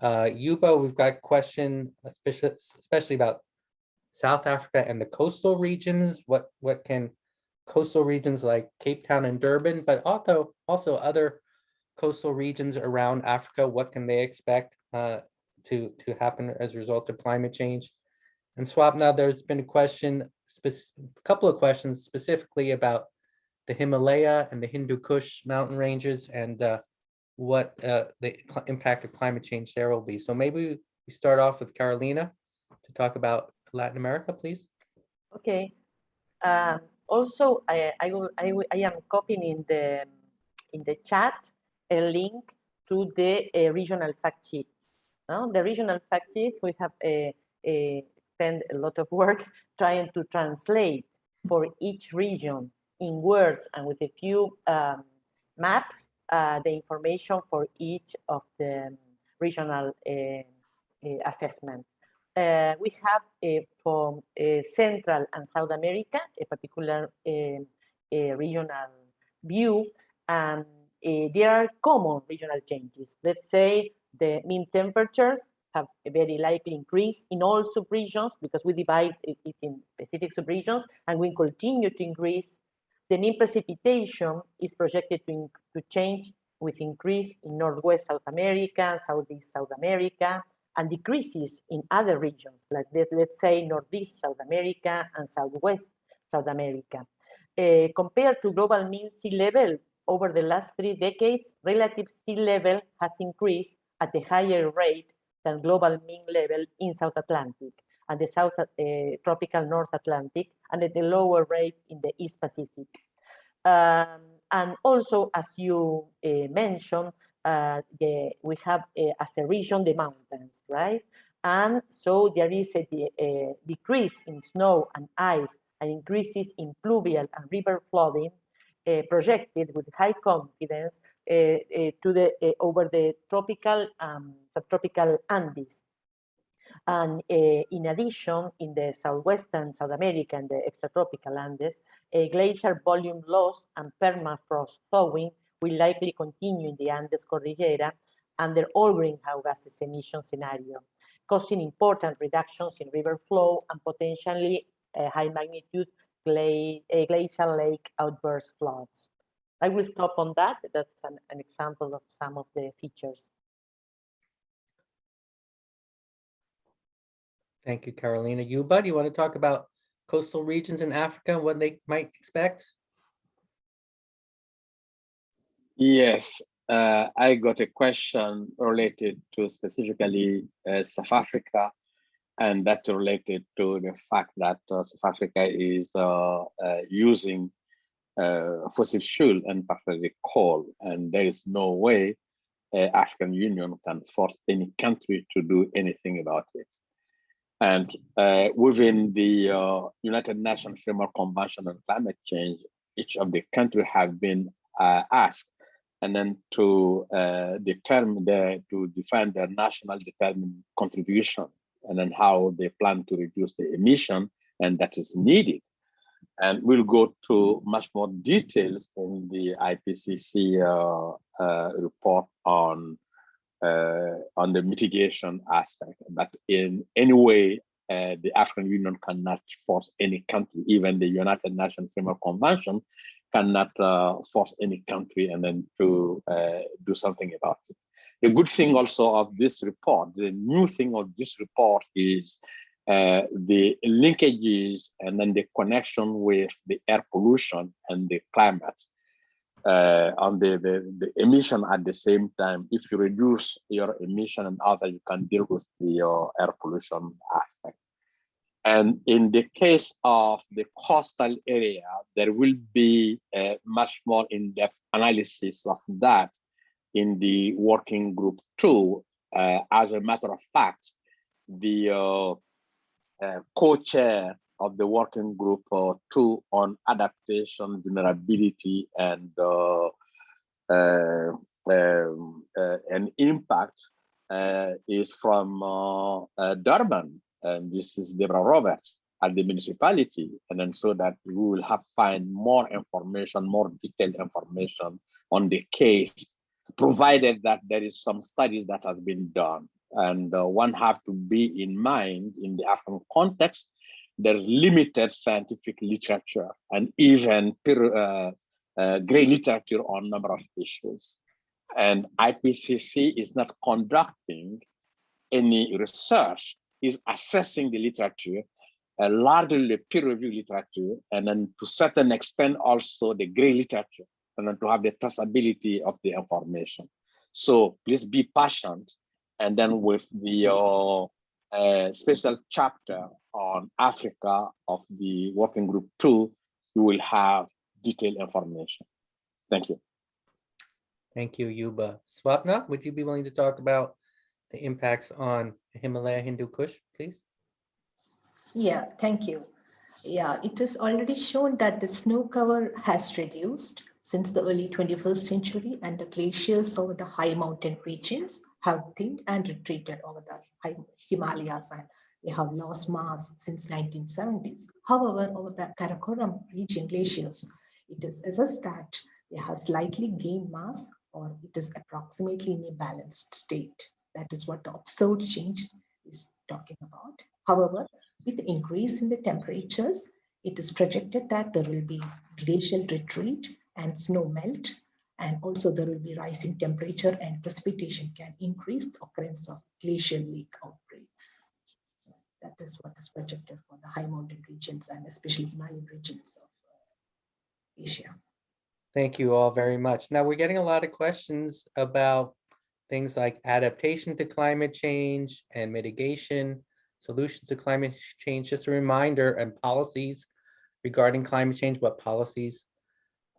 Uh, Youba, we've got a question, especially, especially about South Africa and the coastal regions. What what can coastal regions like Cape Town and Durban, but also also other coastal regions around Africa, what can they expect uh, to, to happen as a result of climate change. And Swapna, there's been a question, a couple of questions specifically about the Himalaya and the Hindu Kush mountain ranges and uh, what uh, the impact of climate change there will be. So maybe we start off with Carolina to talk about Latin America, please. Okay. Um, also, I, I, will, I, I am copying in the in the chat a link to the uh, regional fact sheet no? The regional fact sheet, we have a, a spent a lot of work trying to translate for each region in words and with a few um, maps, uh, the information for each of the regional uh, uh, assessment. We have from Central and South America, a particular um, regional view, and there are common regional changes. Let's say the mean temperatures have a very likely increase in all subregions because we divide it in specific subregions and we continue to increase. The mean precipitation is projected to, to change with increase in Northwest South America, Southeast South America, and decreases in other regions, like let's say Northeast South America and Southwest South America. Uh, compared to global mean sea level, over the last three decades, relative sea level has increased at a higher rate than global mean level in South Atlantic and the South uh, tropical North Atlantic and at a lower rate in the East Pacific. Um, and also, as you uh, mentioned, uh, the, we have uh, as a region the mountains, right? And so there is a, a, decrease in snow and ice and increases in pluvial and river flooding uh, projected with high confidence uh, uh, to the over the tropical um, subtropical Andes. And eh, in addition, in the southwestern South America and the extratropical Andes, eh, a glacier volume loss and permafrost thawing will likely continue in the Andes Cordillera under all greenhouse gases emission scenario, causing important reductions in river flow and potentially eh, high magnitude gla glacial lake outburst floods. I will stop on that. That's an, an example of some of the features. Thank you, Carolina. Youba, do you want to talk about coastal regions in Africa and what they might expect? Yes, uh, I got a question related to specifically uh, South Africa, and that related to the fact that uh, South Africa is uh, uh, using uh, fossil fuel and particularly coal. And there is no way African Union can force any country to do anything about it. And uh, within the uh, United Nations Framework Convention on Climate Change, each of the countries have been uh, asked and then to uh, determine the, to define their national determined contribution and then how they plan to reduce the emission and that is needed. And we'll go to much more details in the IPCC uh, uh, report on on the mitigation aspect. But in any way, uh, the African Union cannot force any country, even the United Nations Framework Convention cannot uh, force any country and then to uh, do something about it. The good thing also of this report, the new thing of this report is uh, the linkages and then the connection with the air pollution and the climate uh, on the, the, the emission at the same time. If you reduce your emission and other, you can deal with the uh, air pollution aspect. And in the case of the coastal area, there will be a much more in-depth analysis of that in the working group two. Uh, as a matter of fact, the uh, uh, co-chair of the working group uh, two on adaptation, vulnerability, and uh, uh, um, and impact is from Durban, and this is Debra Roberts at the municipality, and then so that we will have find more information, more detailed information on the case, provided that there is some studies that has been done. And uh, one have to be in mind in the African context, there's limited scientific literature and even uh, uh, gray literature on a number of issues. And IPCC is not conducting any research, is assessing the literature, uh, largely the peer-reviewed literature, and then to certain extent also the gray literature, and then to have the traceability of the information. So please be patient and then with the uh, uh, special chapter on Africa of the working group two, you will have detailed information. Thank you. Thank you, Youba. Swapna, would you be willing to talk about the impacts on Himalaya Hindu Kush, please? Yeah, thank you. Yeah, it is already shown that the snow cover has reduced since the early 21st century and the glaciers over the high mountain regions have thinned and retreated over the high Himalayas and they have lost mass since 1970s. However, over the Karakoram region glaciers, it is assessed that they have slightly gained mass or it is approximately in a balanced state. That is what the observed change is talking about. However, with increase in the temperatures, it is projected that there will be glacial retreat and snow melt and also there will be rising temperature and precipitation can increase the occurrence of glacial lake outbreaks. That is what is projected for the high mountain regions and especially Himalayan regions of uh, Asia. Thank you all very much. Now we're getting a lot of questions about things like adaptation to climate change and mitigation, solutions to climate change. Just a reminder and policies regarding climate change, what policies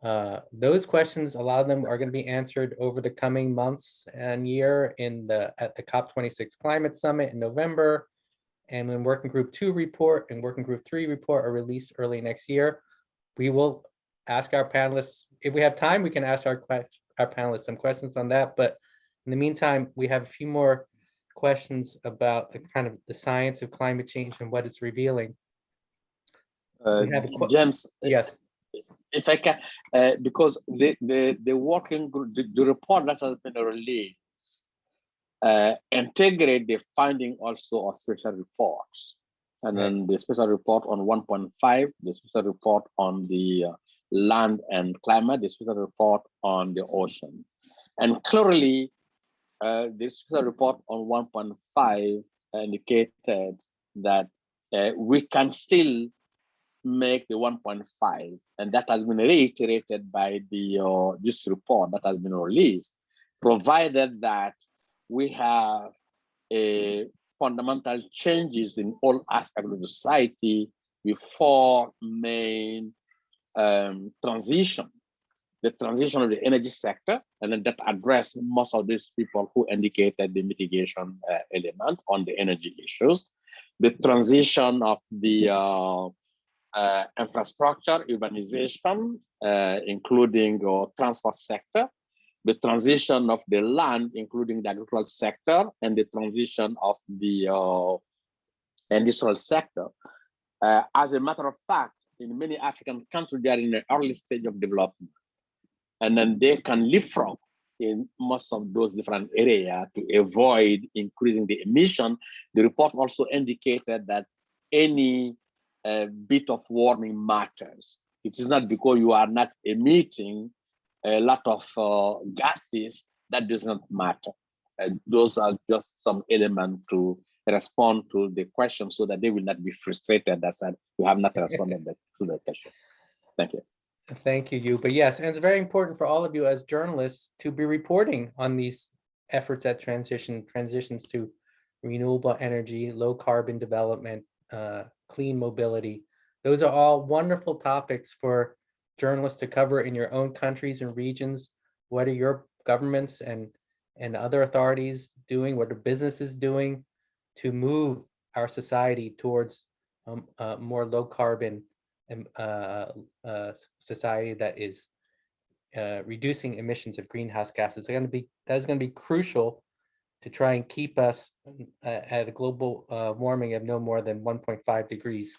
uh, those questions, a lot of them are going to be answered over the coming months and year in the at the COP26 Climate Summit in November. And when Working Group 2 report and Working Group 3 report are released early next year, we will ask our panelists, if we have time, we can ask our, our panelists some questions on that. But in the meantime, we have a few more questions about the kind of the science of climate change and what it's revealing. Uh, We have a que- James, Yes, if I can, uh, because the, the, the working group, the, the report that has been released uh, integrate the finding also of special reports. And then the special report on 1.5, the special report on the uh, land and climate, the special report on the ocean. And clearly, uh, the special report on 1.5 indicated that uh, we can still make the 1.5 and that has been reiterated by the uh, this report that has been released provided that we have a fundamental changes in all aspects of society society four main um, transition. The transition of the energy sector and then that address most of these people who indicated the mitigation uh, element on the energy issues. The transition of the uh, uh, infrastructure, urbanization, uh, including uh, transport sector, the transition of the land, including the agricultural sector, and the transition of the uh, industrial sector. Uh, as a matter of fact, in many African countries, they are in an early stage of development. And then they can leapfrog in most of those different areas to avoid increasing the emission. The report also indicated that any uh, bit of warming matters. It is not because you are not emitting a lot of uh, gases that does not matter. Uh, those are just some elements to respond to the question so that they will not be frustrated that said you have not responded to the question. Thank you. Thank you, you. But yes, and it's very important for all of you as journalists to be reporting on these efforts at transition, transitions to renewable energy, low carbon development, uh, clean mobility. Those are all wonderful topics for journalists to cover in your own countries and regions. What are your governments and, and other authorities doing? What are businesses doing to move our society towards um, uh, more low carbon um, uh, uh, society that is uh, reducing emissions of greenhouse gases going to be that is going to be crucial to try and keep us uh, at a global uh, warming of no more than 1.5 degrees.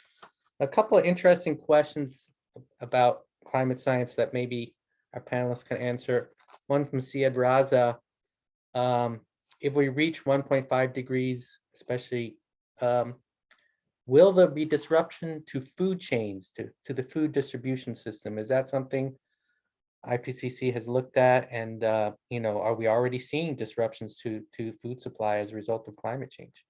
A couple of interesting questions about climate science that maybe our panelists can answer. One from Siad Raza. Um, if we reach 1.5 degrees, especially um, Will there be disruption to food chains, to, to the food distribution system? Is that something IPCC has looked at? And, uh, you know, are we already seeing disruptions to, to food supply as a result of climate change?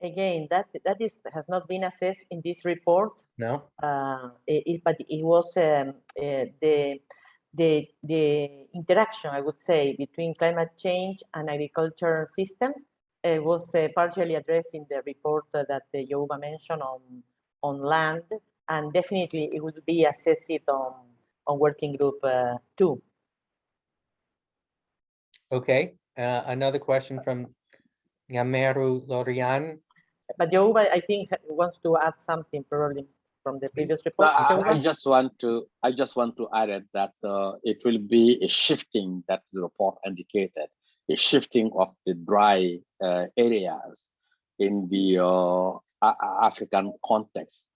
Again, that that is has not been assessed in this report. No? Uh, it, but it was um, uh, the the the interaction, I would say, between climate change and agriculture systems uh, was uh, partially addressed in the report uh, that uh, Youba mentioned on on land, and definitely it will be assessed on on working group uh, two. Okay, uh, another question from Yameru Lorian. But Youba, I think, wants to add something probably from the previous report. I, I just want to I just want to add it that uh, it will be a shifting that the report indicated, a shifting of the dry uh, areas in the uh, African context,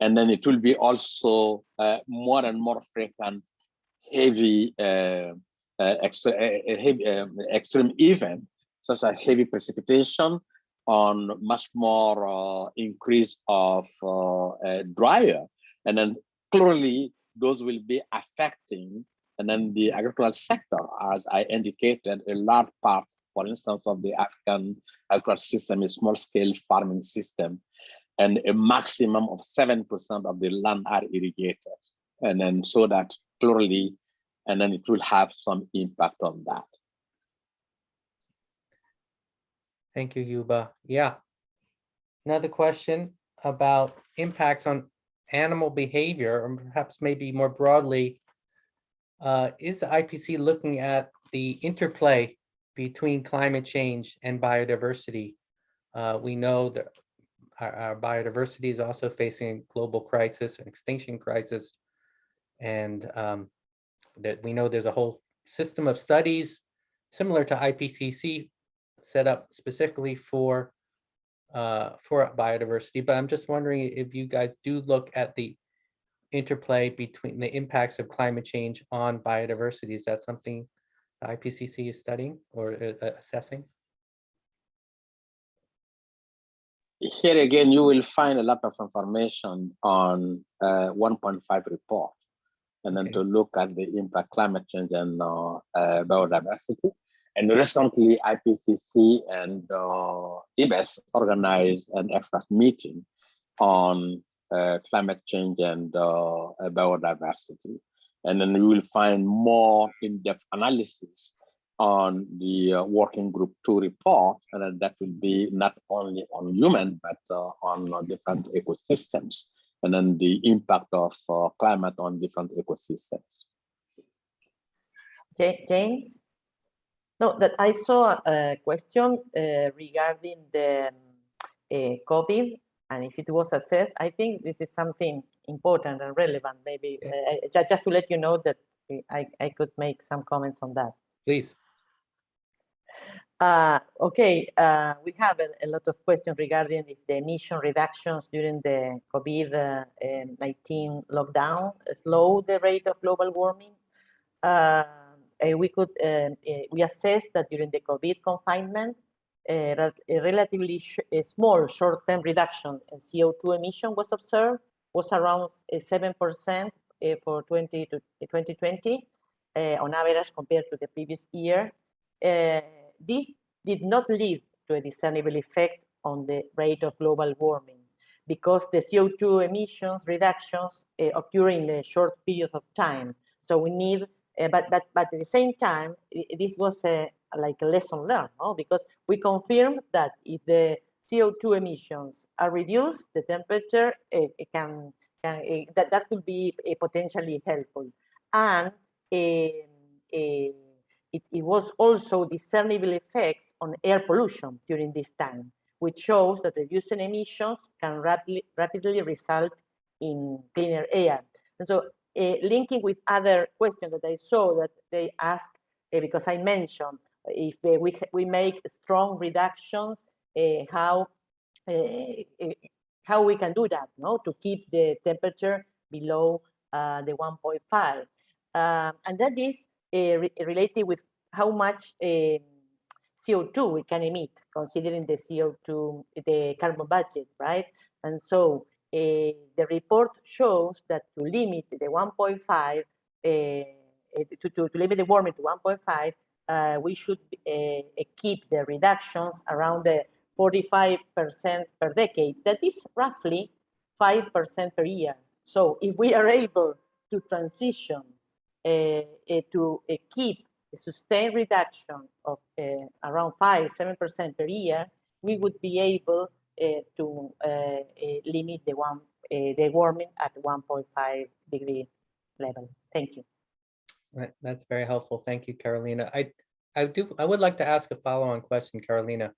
and then it will be also uh, more and more frequent heavy uh, uh, extre- uh, heavy, um, extreme event such as heavy precipitation on much more uh, increase of uh, drier and then clearly those will be affecting and then the agricultural sector as i indicated a large part for instance of the african agricultural system is small scale farming system and a maximum of seven percent of the land are irrigated. And then so that clearly and then it will have some impact on that Thank you, Youba. Yeah. Another question about impacts on animal behavior, or perhaps maybe more broadly, uh, is the IPC looking at the interplay between climate change and biodiversity? Uh, we know that our, our biodiversity is also facing a global crisis, an extinction crisis. And um, that we know there's a whole system of studies similar to IPCC set up specifically for uh, for biodiversity, but I'm just wondering if you guys do look at the interplay between the impacts of climate change on biodiversity. Is that something the IPCC is studying or uh, uh, assessing? here again, you will find a lot of information on uh, 1.5 report, and then Okay. to look at the impact climate change and uh, uh, biodiversity. And recently, IPCC and uh, IPBES organized an expert meeting on uh, climate change and uh, biodiversity. And then you will find more in-depth analysis on the uh, working group two report, and that will be not only on human, but uh, on different ecosystems, and then the impact of uh, climate on different ecosystems. Ja- James? No, that I saw a question uh, regarding the um, uh, COVID and if it was assessed. I think this is something important and relevant. Maybe uh, just, just to let you know that I, I could make some comments on that. Please. Uh, okay, uh, we have a, a, lot of questions regarding if the emission reductions during the COVID-19 lockdown slow the rate of global warming. Uh, we could um, eh, we assessed that during the COVID confinement, eh, a relatively sh a small short-term reduction in CO2 emission was observed, was around 7% for 20 to 2020 on average compared to the previous year this did not lead to a discernible effect on the rate of global warming because the CO2 emissions reductions uh, occur in a short period of time. So we need, uh, but, but, but at the same time, this was a, like a lesson learned, no? because we confirmed that if the CO2 emissions are reduced, the temperature uh, can, can that, that could be potentially helpful. And it, it, was also discernible effects on air pollution during this time, which shows that reducing emissions can rapidly, rapidly result in cleaner air. And so linking with other questions that I saw that they asked, uh, because I mentioned, if uh, we, we make strong reductions, how, how we can do that, no? to keep the temperature below the 1.5. Um, and that is uh, related with how much um, CO2 we can emit, considering the CO2, the carbon budget, right? And so uh, the report shows that to limit the 1.5, uh, to, to, to, limit the warming to 1.5, uh, we should uh, keep the reductions around the 45% per decade. That is roughly 5% per year. So if we are able to transition uh, uh, to keep a sustained reduction of around 5 7% per year, we would be able to limit the one the warming at 1.5 degree level. Thank you. Right, that's very helpful. Thank you, Carolina. I, I do, I would like to ask a follow-on question, Carolina.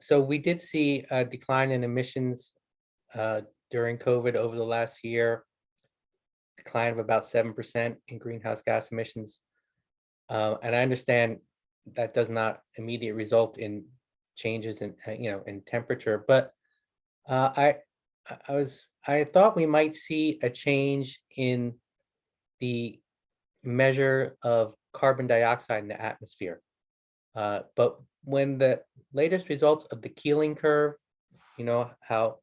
So we did see a decline in emissions uh, during COVID over the last year decline of about 7% in greenhouse gas emissions. Uh, and I understand that does not immediate result in changes in, uh, you know, in temperature, but uh, I, I was, I thought we might see a change in the measure of carbon dioxide in the atmosphere. Uh, but when the latest results of the Keeling curve, you know, how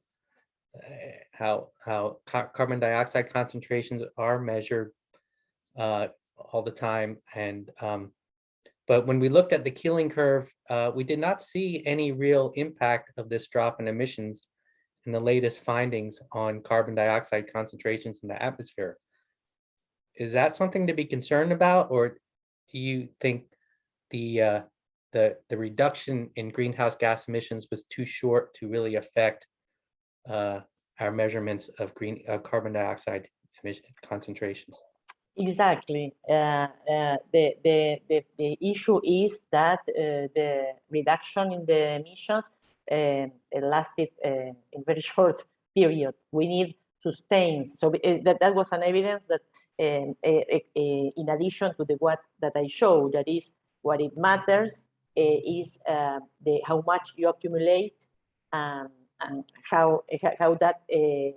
how how carbon dioxide concentrations are measured uh, all the time. And um, but when we looked at the Keeling curve, uh, we did not see any real impact of this drop in emissions in the latest findings on carbon dioxide concentrations in the atmosphere. Is that something to be concerned about, or do you think the uh, the the reduction in greenhouse gas emissions was too short to really affect uh, our measurements of green uh, carbon dioxide emission concentrations. Exactly. Uh, uh, the, the, the, the, issue is that uh, the reduction in the emissions uh, lasted uh, in very short period. We need sustained. So that, that was an evidence that um, in addition to the what that I showed, that is what it matters is the how much you accumulate um, and how how that uh,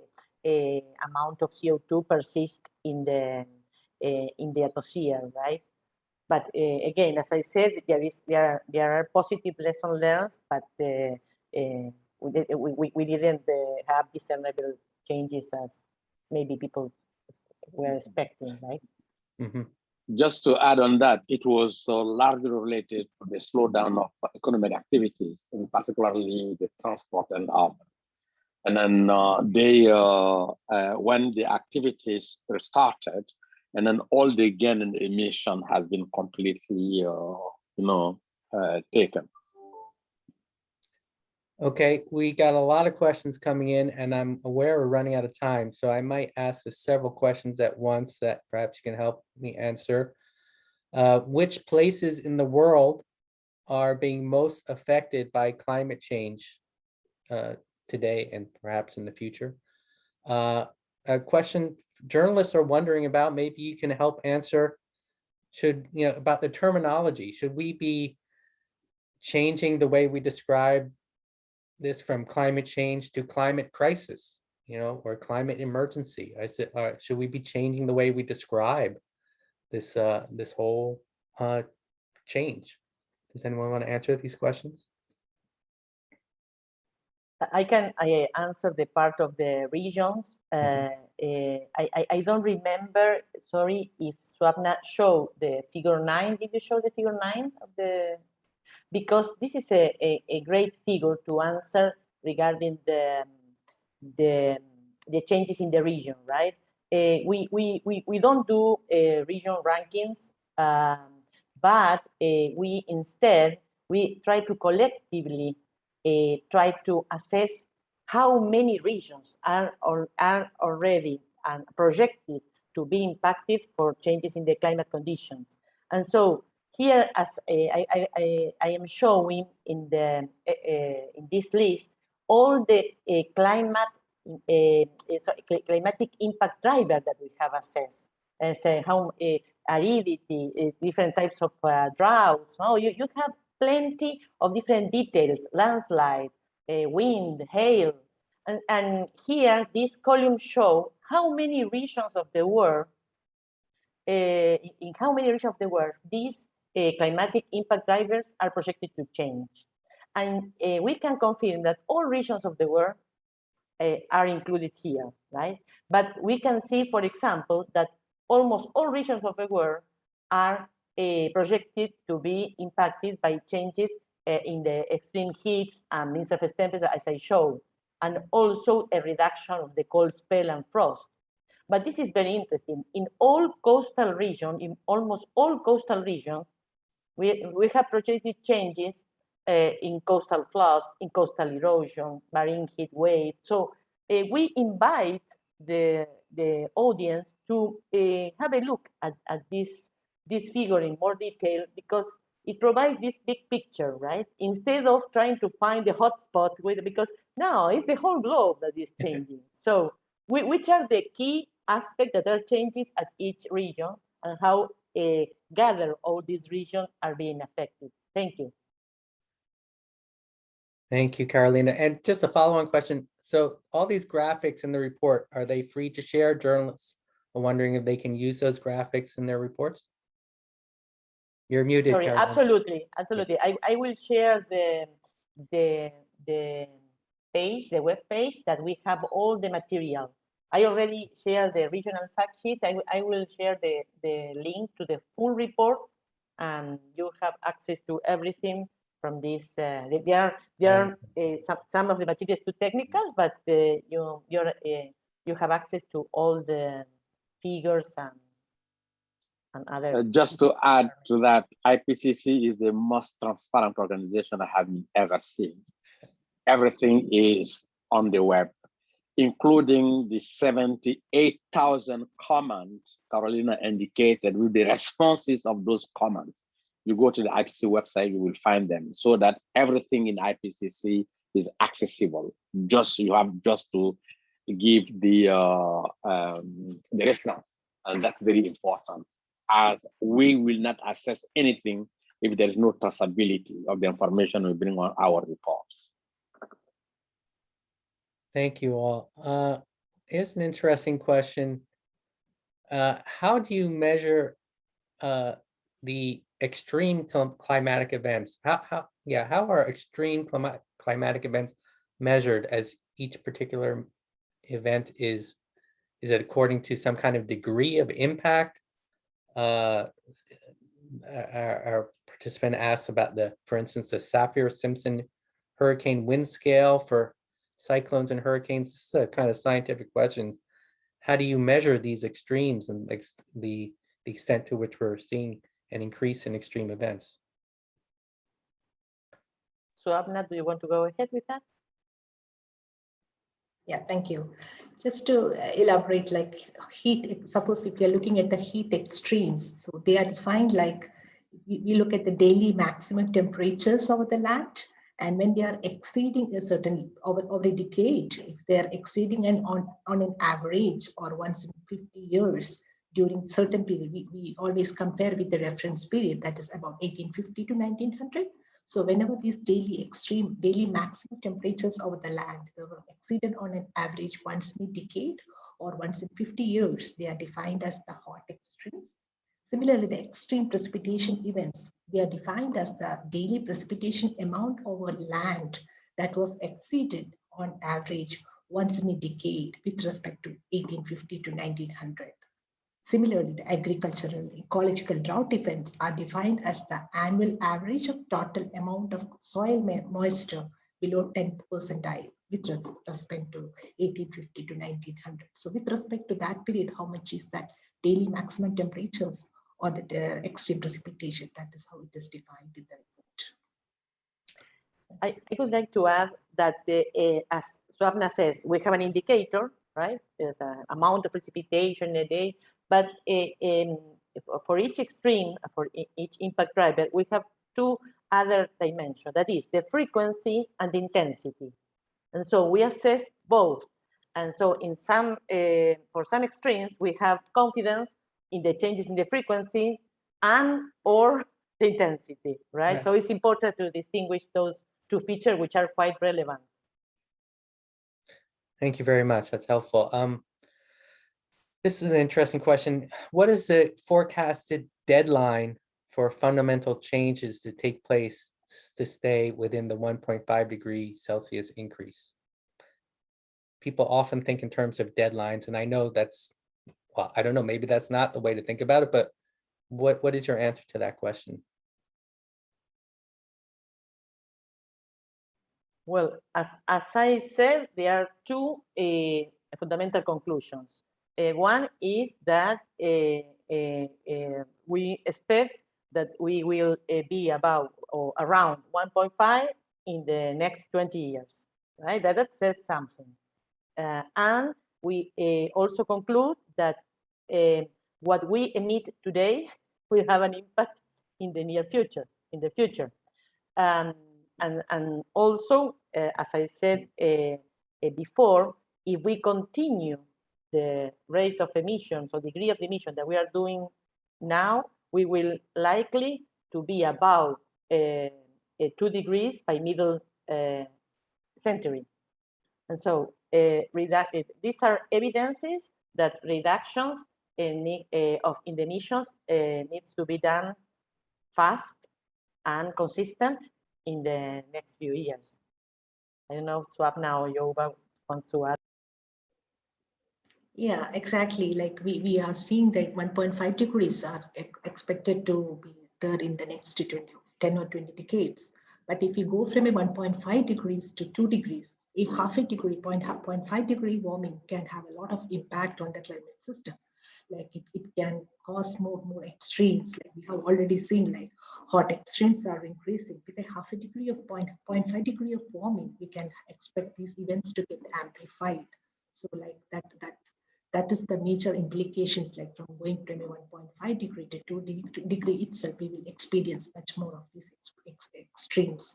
uh, amount of CO2 persists in the uh, in the atmosphere, right? But again, as I said, there is there are, there are positive lessons learned, but we, we, we didn't have discernible changes as maybe people were expecting, right? Mm -hmm. Just to add on that, it was uh, largely related to the slowdown of economic activities, and particularly the transport and urban. And then uh, they, uh, uh, when the activities restarted, and then all the gain in emission has been completely, uh, you know, uh, taken. Okay, we got a lot of questions coming in and I'm aware we're running out of time. So I might ask several questions at once that perhaps you can help me answer. Uh, which places in the world are being most affected by climate change uh, today and perhaps in the future? Uh, a question journalists are wondering about, maybe you can help answer, should, you know, about the terminology. Should we be changing the way we describe this from climate change to climate crisis, you know, or climate emergency? I said, uh, should we be changing the way we describe this uh, this whole uh, change? Does anyone want to answer these questions? I can I answer the part of the regions. Uh, Mhm. uh, I, I, I don't remember, sorry, if Swapna showed the figure nine. Did you show the figure nine of the? Because this is a, a, a great figure to answer regarding the, the, the changes in the region, right? Uh, we, we, we, we don't do uh, region rankings, um, but uh, we instead, we try to collectively uh, try to assess how many regions are, or, are already and projected to be impacted for changes in the climate conditions. And so here, as uh, I, I, I, am showing in the uh, uh, in this list, all the uh, climate uh, sorry, cl- climatic impact driver that we have assessed. As uh, how uh, aridity, different types of droughts. No, you, you have plenty of different details, landslide, uh, wind, hail. And, and here, these columns show how many regions of the world, uh, in how many regions of the world these uh, climatic impact drivers are projected to change. And uh, we can confirm that all regions of the world uh, are included here, right? But we can see, for example, that almost all regions of the world are uh, projected to be impacted by changes uh, in the extreme heats and mean surface temperature, as I showed, and also a reduction of the cold spell and frost. But this is very interesting. In all coastal regions, in almost all coastal regions, we, we have projected changes uh, in coastal floods, in coastal erosion, marine heat waves. So we invite the, the audience to have a look at, at this, this figure in more detail because it provides this big picture, right? Instead of trying to find the hotspot with, because now it's the whole globe that is changing. so we, which are the key aspects that are changes at each region and how uh, gather all these regions are being affected. Thank you. Thank you, Carolina. And just a follow-on question. So all these graphics in the report, are they free to share? Journalists are wondering if they can use those graphics in their reports? You're muted, Sorry, Carolina. absolutely, absolutely. I, I will share the, the, the page, the web page that we have all the material. I already shared the regional fact sheet. I, will- I will share the, the link to the full report and you have access to everything from this. Uh, there are, there are uh, some, some of the materials too technical, but uh, you, you're, uh, you have access to all the figures and, and other. Uh, just to add to that, IPCC is the most transparent organization I have ever seen. Everything is on the web, including the 78,000 comments Carolina indicated with the responses of those comments. You go to the IPCC website, you will find them so that everything in IPCC is accessible. Just you have just to give the uh, um, the response, and that's very important as we will not assess anything if there is no traceability of the information we bring on our reports. Thank you all. Uh, here's an interesting question. Uh, how do you measure uh, the extreme climatic events? How, how, yeah, how are extreme climatic climatic events measured as each particular event is? Is it according to some kind of degree of impact? Uh, our, our participant asked about the, for instance, the Saffir-Simpson hurricane wind scale for cyclones and hurricanes. This is a kind of scientific question. How do you measure these extremes and ex- the, the extent to which we're seeing an increase in extreme events? So Swapna, do you want to go ahead with that? Yeah, thank you. Just to elaborate, like heat, suppose if you're looking at the heat extremes, so they are defined like we, look at the daily maximum temperatures over the land. And when they are exceeding a certain over, over a decade, if they are exceeding an on, on an average or once in 50 years during certain period, we, we always compare with the reference period that is about 1850 to 1900. So whenever these daily extreme, daily maximum temperatures over the land were exceeded on an average once in a decade or once in 50 years, they are defined as the hot extremes. Similarly, the extreme precipitation events, they are defined as the daily precipitation amount over land that was exceeded on average once in a decade with respect to 1850 to 1900. Similarly, the agricultural ecological drought events are defined as the annual average of total amount of soil moisture below 10th percentile with respect to 1850 to 1900. So with respect to that period, how much is that daily maximum temperatures or the uh, extreme precipitation? That is how it is defined in the report. I, I would like to add that the, uh, as Swapna says, we have an indicator, right? The amount of precipitation a day, but um, for each extreme, for each impact driver, we have two other dimensions, that is the frequency and the intensity. And so we assess both. And so in some, uh, for some extremes, we have confidence in the changes in the frequency and or the intensity, right? So it's important to distinguish those two features which are quite relevant. Thank you very much. That's helpful. Um, this is an interesting question. What is the forecasted deadline for fundamental changes to take place to stay within the 1.5 degree Celsius increase? People often think in terms of deadlines, and I know that's, well, I don't know, maybe that's not the way to think about it, but what, what is your answer to that question? Well, as, as I said, there are two uh, fundamental conclusions. Uh, one is that uh, we expect that we will be about or around 1.5 in the next 20 years, right? That, that says something. and we also conclude that what we emit today will have an impact in the near future, in the future. Um, and, and also, uh, as I said uh, uh, before, if we continue the rate of emissions or degree of emission that we are doing now, we will likely to be about uh, uh, two degrees by middle uh, century. And so these are evidences that reductions in, of in the emissions needs to be done fast and consistent in the next few years. I don't know, Swapna or Youba want to add. Yeah, exactly. Like we, we are seeing that 1.5 degrees are expected to be there in the next 20, 10 or 20 decades. But if you go from a 1.5 degrees to 2 degrees, a half a degree, 0.5 degree warming can have a lot of impact on the climate system. Like it, it can cause more, more extremes. Like we have already seen like hot extremes are increasing. With a half a degree of 0.5 degree of warming, we can expect these events to get amplified. So like that, that that is the major implications like from going from a 1.5 degree to 2 degree itself we will experience much more of these ex extremes.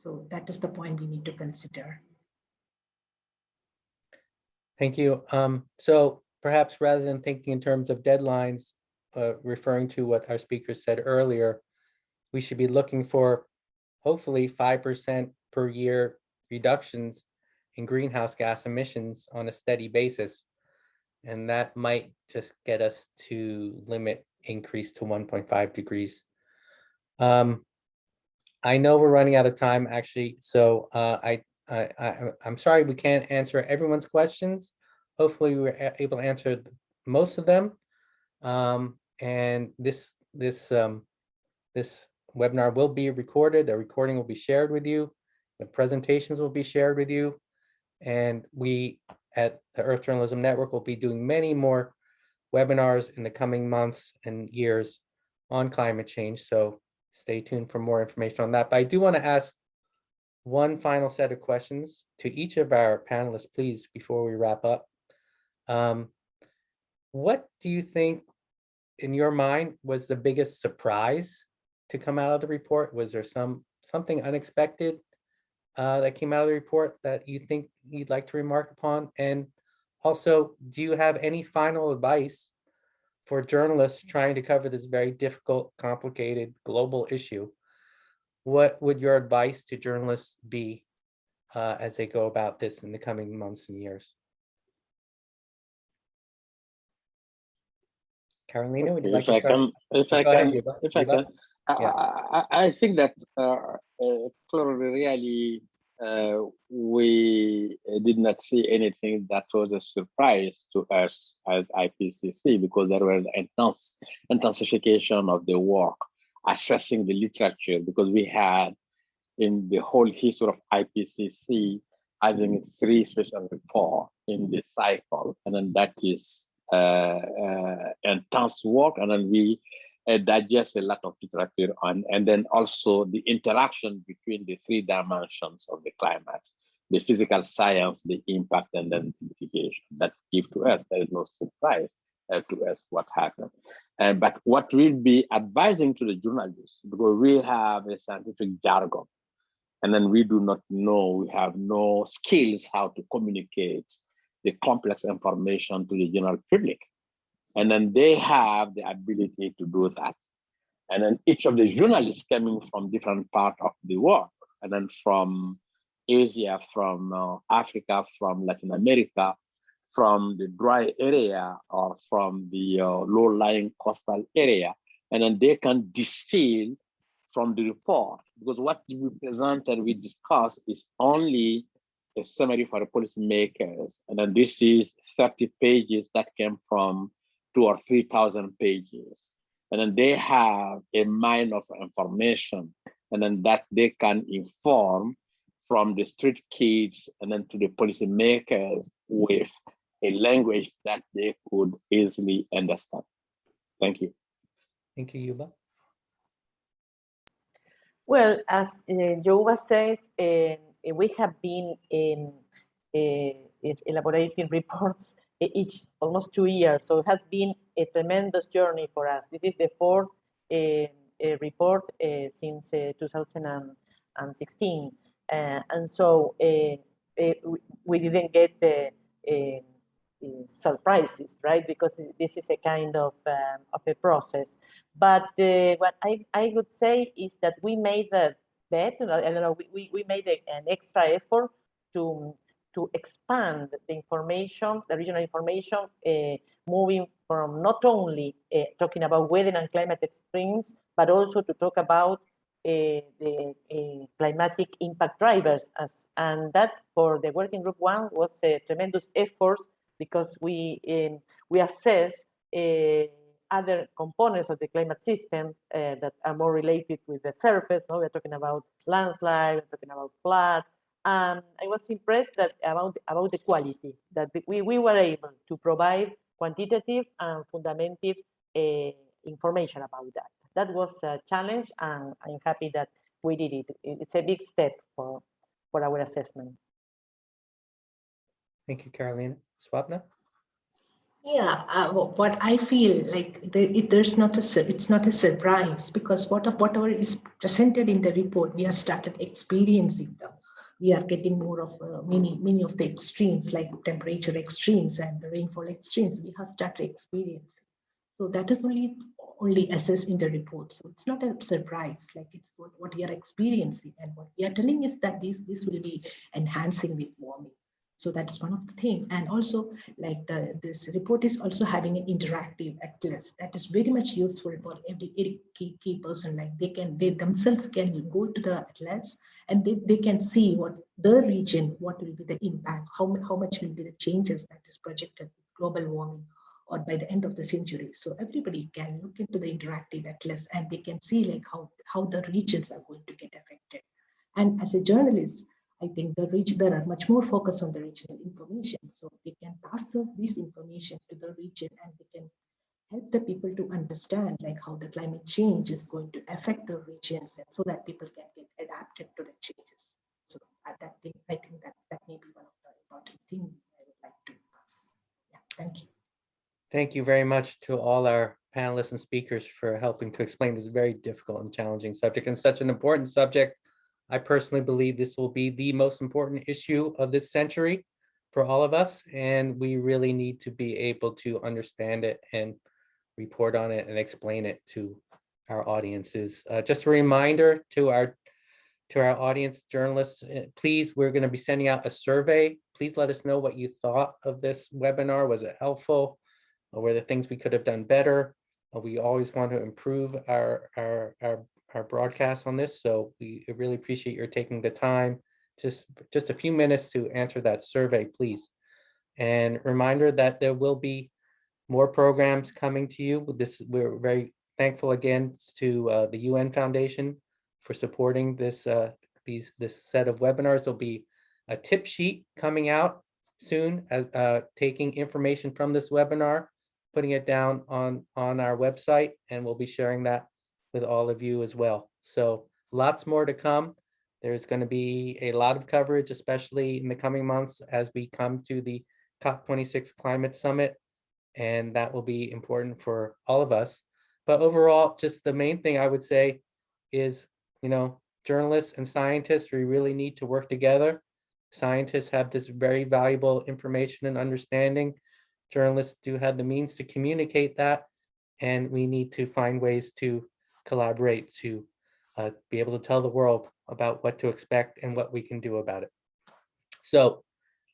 So that is the point we need to consider. Thank you. Um, so perhaps rather than thinking in terms of deadlines uh, referring to what our speaker said earlier we should be looking for hopefully five percent per year reductions in greenhouse gas emissions on a steady basis and that might just get us to limit increase to 1.5 degrees. Um, I know we're running out of time actually, so uh, I, I, I, I'm sorry we can't answer everyone's questions. Hopefully we were able to answer most of them. Um, and this, this, um, this webinar will be recorded. The recording will be shared with you. The presentations will be shared with you. And we at the Earth Journalism Network will be doing many more webinars in the coming months and years on climate change. So stay tuned for more information on that. But I do want to ask one final set of questions to each of our panelists, please, before we wrap up. Um, what do you think, in your mind, was the biggest surprise to come out of the report? Was there some, something unexpected uh, that came out of the report that you think you'd like to remark upon? And also, do you have any final advice for journalists trying to cover this very difficult, complicated global issue? What would your advice to journalists be uh, as they go about this in the coming months and years? Carolina, would you like If I to start? can, if I ahead, can, Youba. if I can, I. I, I I think that uh, uh, really, we did not see anything that was a surprise to us as IPCC because there was intense intensification of the work, assessing the literature because we had in the whole history of IPCC having three special reports in this cycle, and then that is uh, uh, intense work, and then we uh, digest a lot of literature on, and then also the interaction between the three dimensions of the climate, the physical science, the impact, and then the mitigation that give to us. There is no surprise uh, to us what happened. Uh, but what we'll be advising to the journalists, because we have a scientific jargon, and then we do not know, we have no skills how to communicate the complex information to the general public. And then they have the ability to do that. And then each of the journalists coming from different parts of the world, and then from Asia, from uh, Africa, from Latin America, from the dry area or from the uh, low-lying coastal area, and then they can distill from the report. Because what we present and we discuss is only a summary for the policymakers, and then this is 30 pages that came from two or 3,000 pages. And then they have a mine of information, and then that they can inform from the street kids and then to the policymakers with a language that they could easily understand. Thank you. Thank you, Youba. Well, as uh, Youba says, uh, we have been in, uh, elaborating reports each almost two years. So it has been a tremendous journey for us. This is the fourth uh, uh, report uh, since 2016. and so we didn't get the surprises, right? Because this is a kind of, um, of a process. But what I, I would say is that we made the bet, I don't know, we, we made a, an extra effort to to expand the information, the regional information, uh, moving from not only uh, talking about weather and climate extremes, but also to talk about uh, the climatic impact drivers. As, and that for the working group one was a tremendous effort because we, um, we assess other components of the climate system that are more related with the surface. No? We're talking about landslide, we're talking about floods, and I was impressed that about about the quality that we, we were able to provide quantitative and fundamental uh, information about that. That was a challenge, and I'm happy that we did it. It's a big step for for our assessment. Thank you, Carolina. Swapna? Yeah, uh, what I feel like there, it, there's not a it's not a surprise because what of whatever is presented in the report, we have started experiencing them we are getting more of uh, many many of the extremes like temperature extremes and the rainfall extremes. We have started experiencing. So that is only only assessed in the report. So it's not a surprise like it's what, what we are experiencing. And what we are telling is that this this will be enhancing with warming so that's one of the thing. And also like the this report is also having an interactive atlas that is very much useful for every, every key, key person. Like they can they themselves can go to the atlas and they, they can see what the region what will be the impact how, how much will be the changes that is projected global warming or by the end of the century. So everybody can look into the interactive atlas and they can see like how how the regions are going to get affected. And as a journalist I think the region there are much more focus on the regional information. So they can pass the, this information to the region and they can help the people to understand like how the climate change is going to affect the regions and so that people can get adapted to the changes. So I think, I think that that may be one of the important things I would like to ask. Yeah, thank you. Thank you very much to all our panelists and speakers for helping to explain this very difficult and challenging subject and such an important subject. I personally believe this will be the most important issue of this century for all of us, and we really need to be able to understand it and report on it and explain it to our audiences. Uh, just a reminder to our to our audience journalists, uh, please, we're going to be sending out a survey. Please let us know what you thought of this webinar. Was it helpful? Or were there things we could have done better? We always want to improve our, our, our, our broadcast on this, so we really appreciate your taking the time. Just, just a few minutes to answer that survey, please. And reminder that there will be more programs coming to you. This, we're very thankful again to uh, the UN Foundation for supporting this, uh, these, this set of webinars. There'll be a tip sheet coming out soon as, uh, taking information from this webinar putting it down on, on our website, and we'll be sharing that with all of you as well. So lots more to come. There's going to be a lot of coverage, especially in the coming months as we come to the COP26 Climate Summit. And that will be important for all of us. But overall, just the main thing I would say is, you know, journalists and scientists, we really need to work together. Scientists have this very valuable information and understanding journalists do have the means to communicate that, and we need to find ways to collaborate to uh, be able to tell the world about what to expect and what we can do about it. So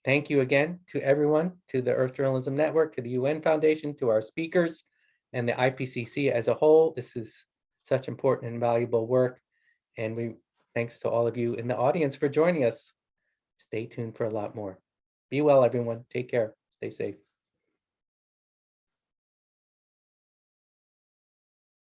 thank you again to everyone, to the Earth Journalism Network, to the UN Foundation, to our speakers, and the IPCC as a whole. This is such important and valuable work. And we thanks to all of you in the audience for joining us. Stay tuned for a lot more. Be well, everyone. Take care. Stay safe.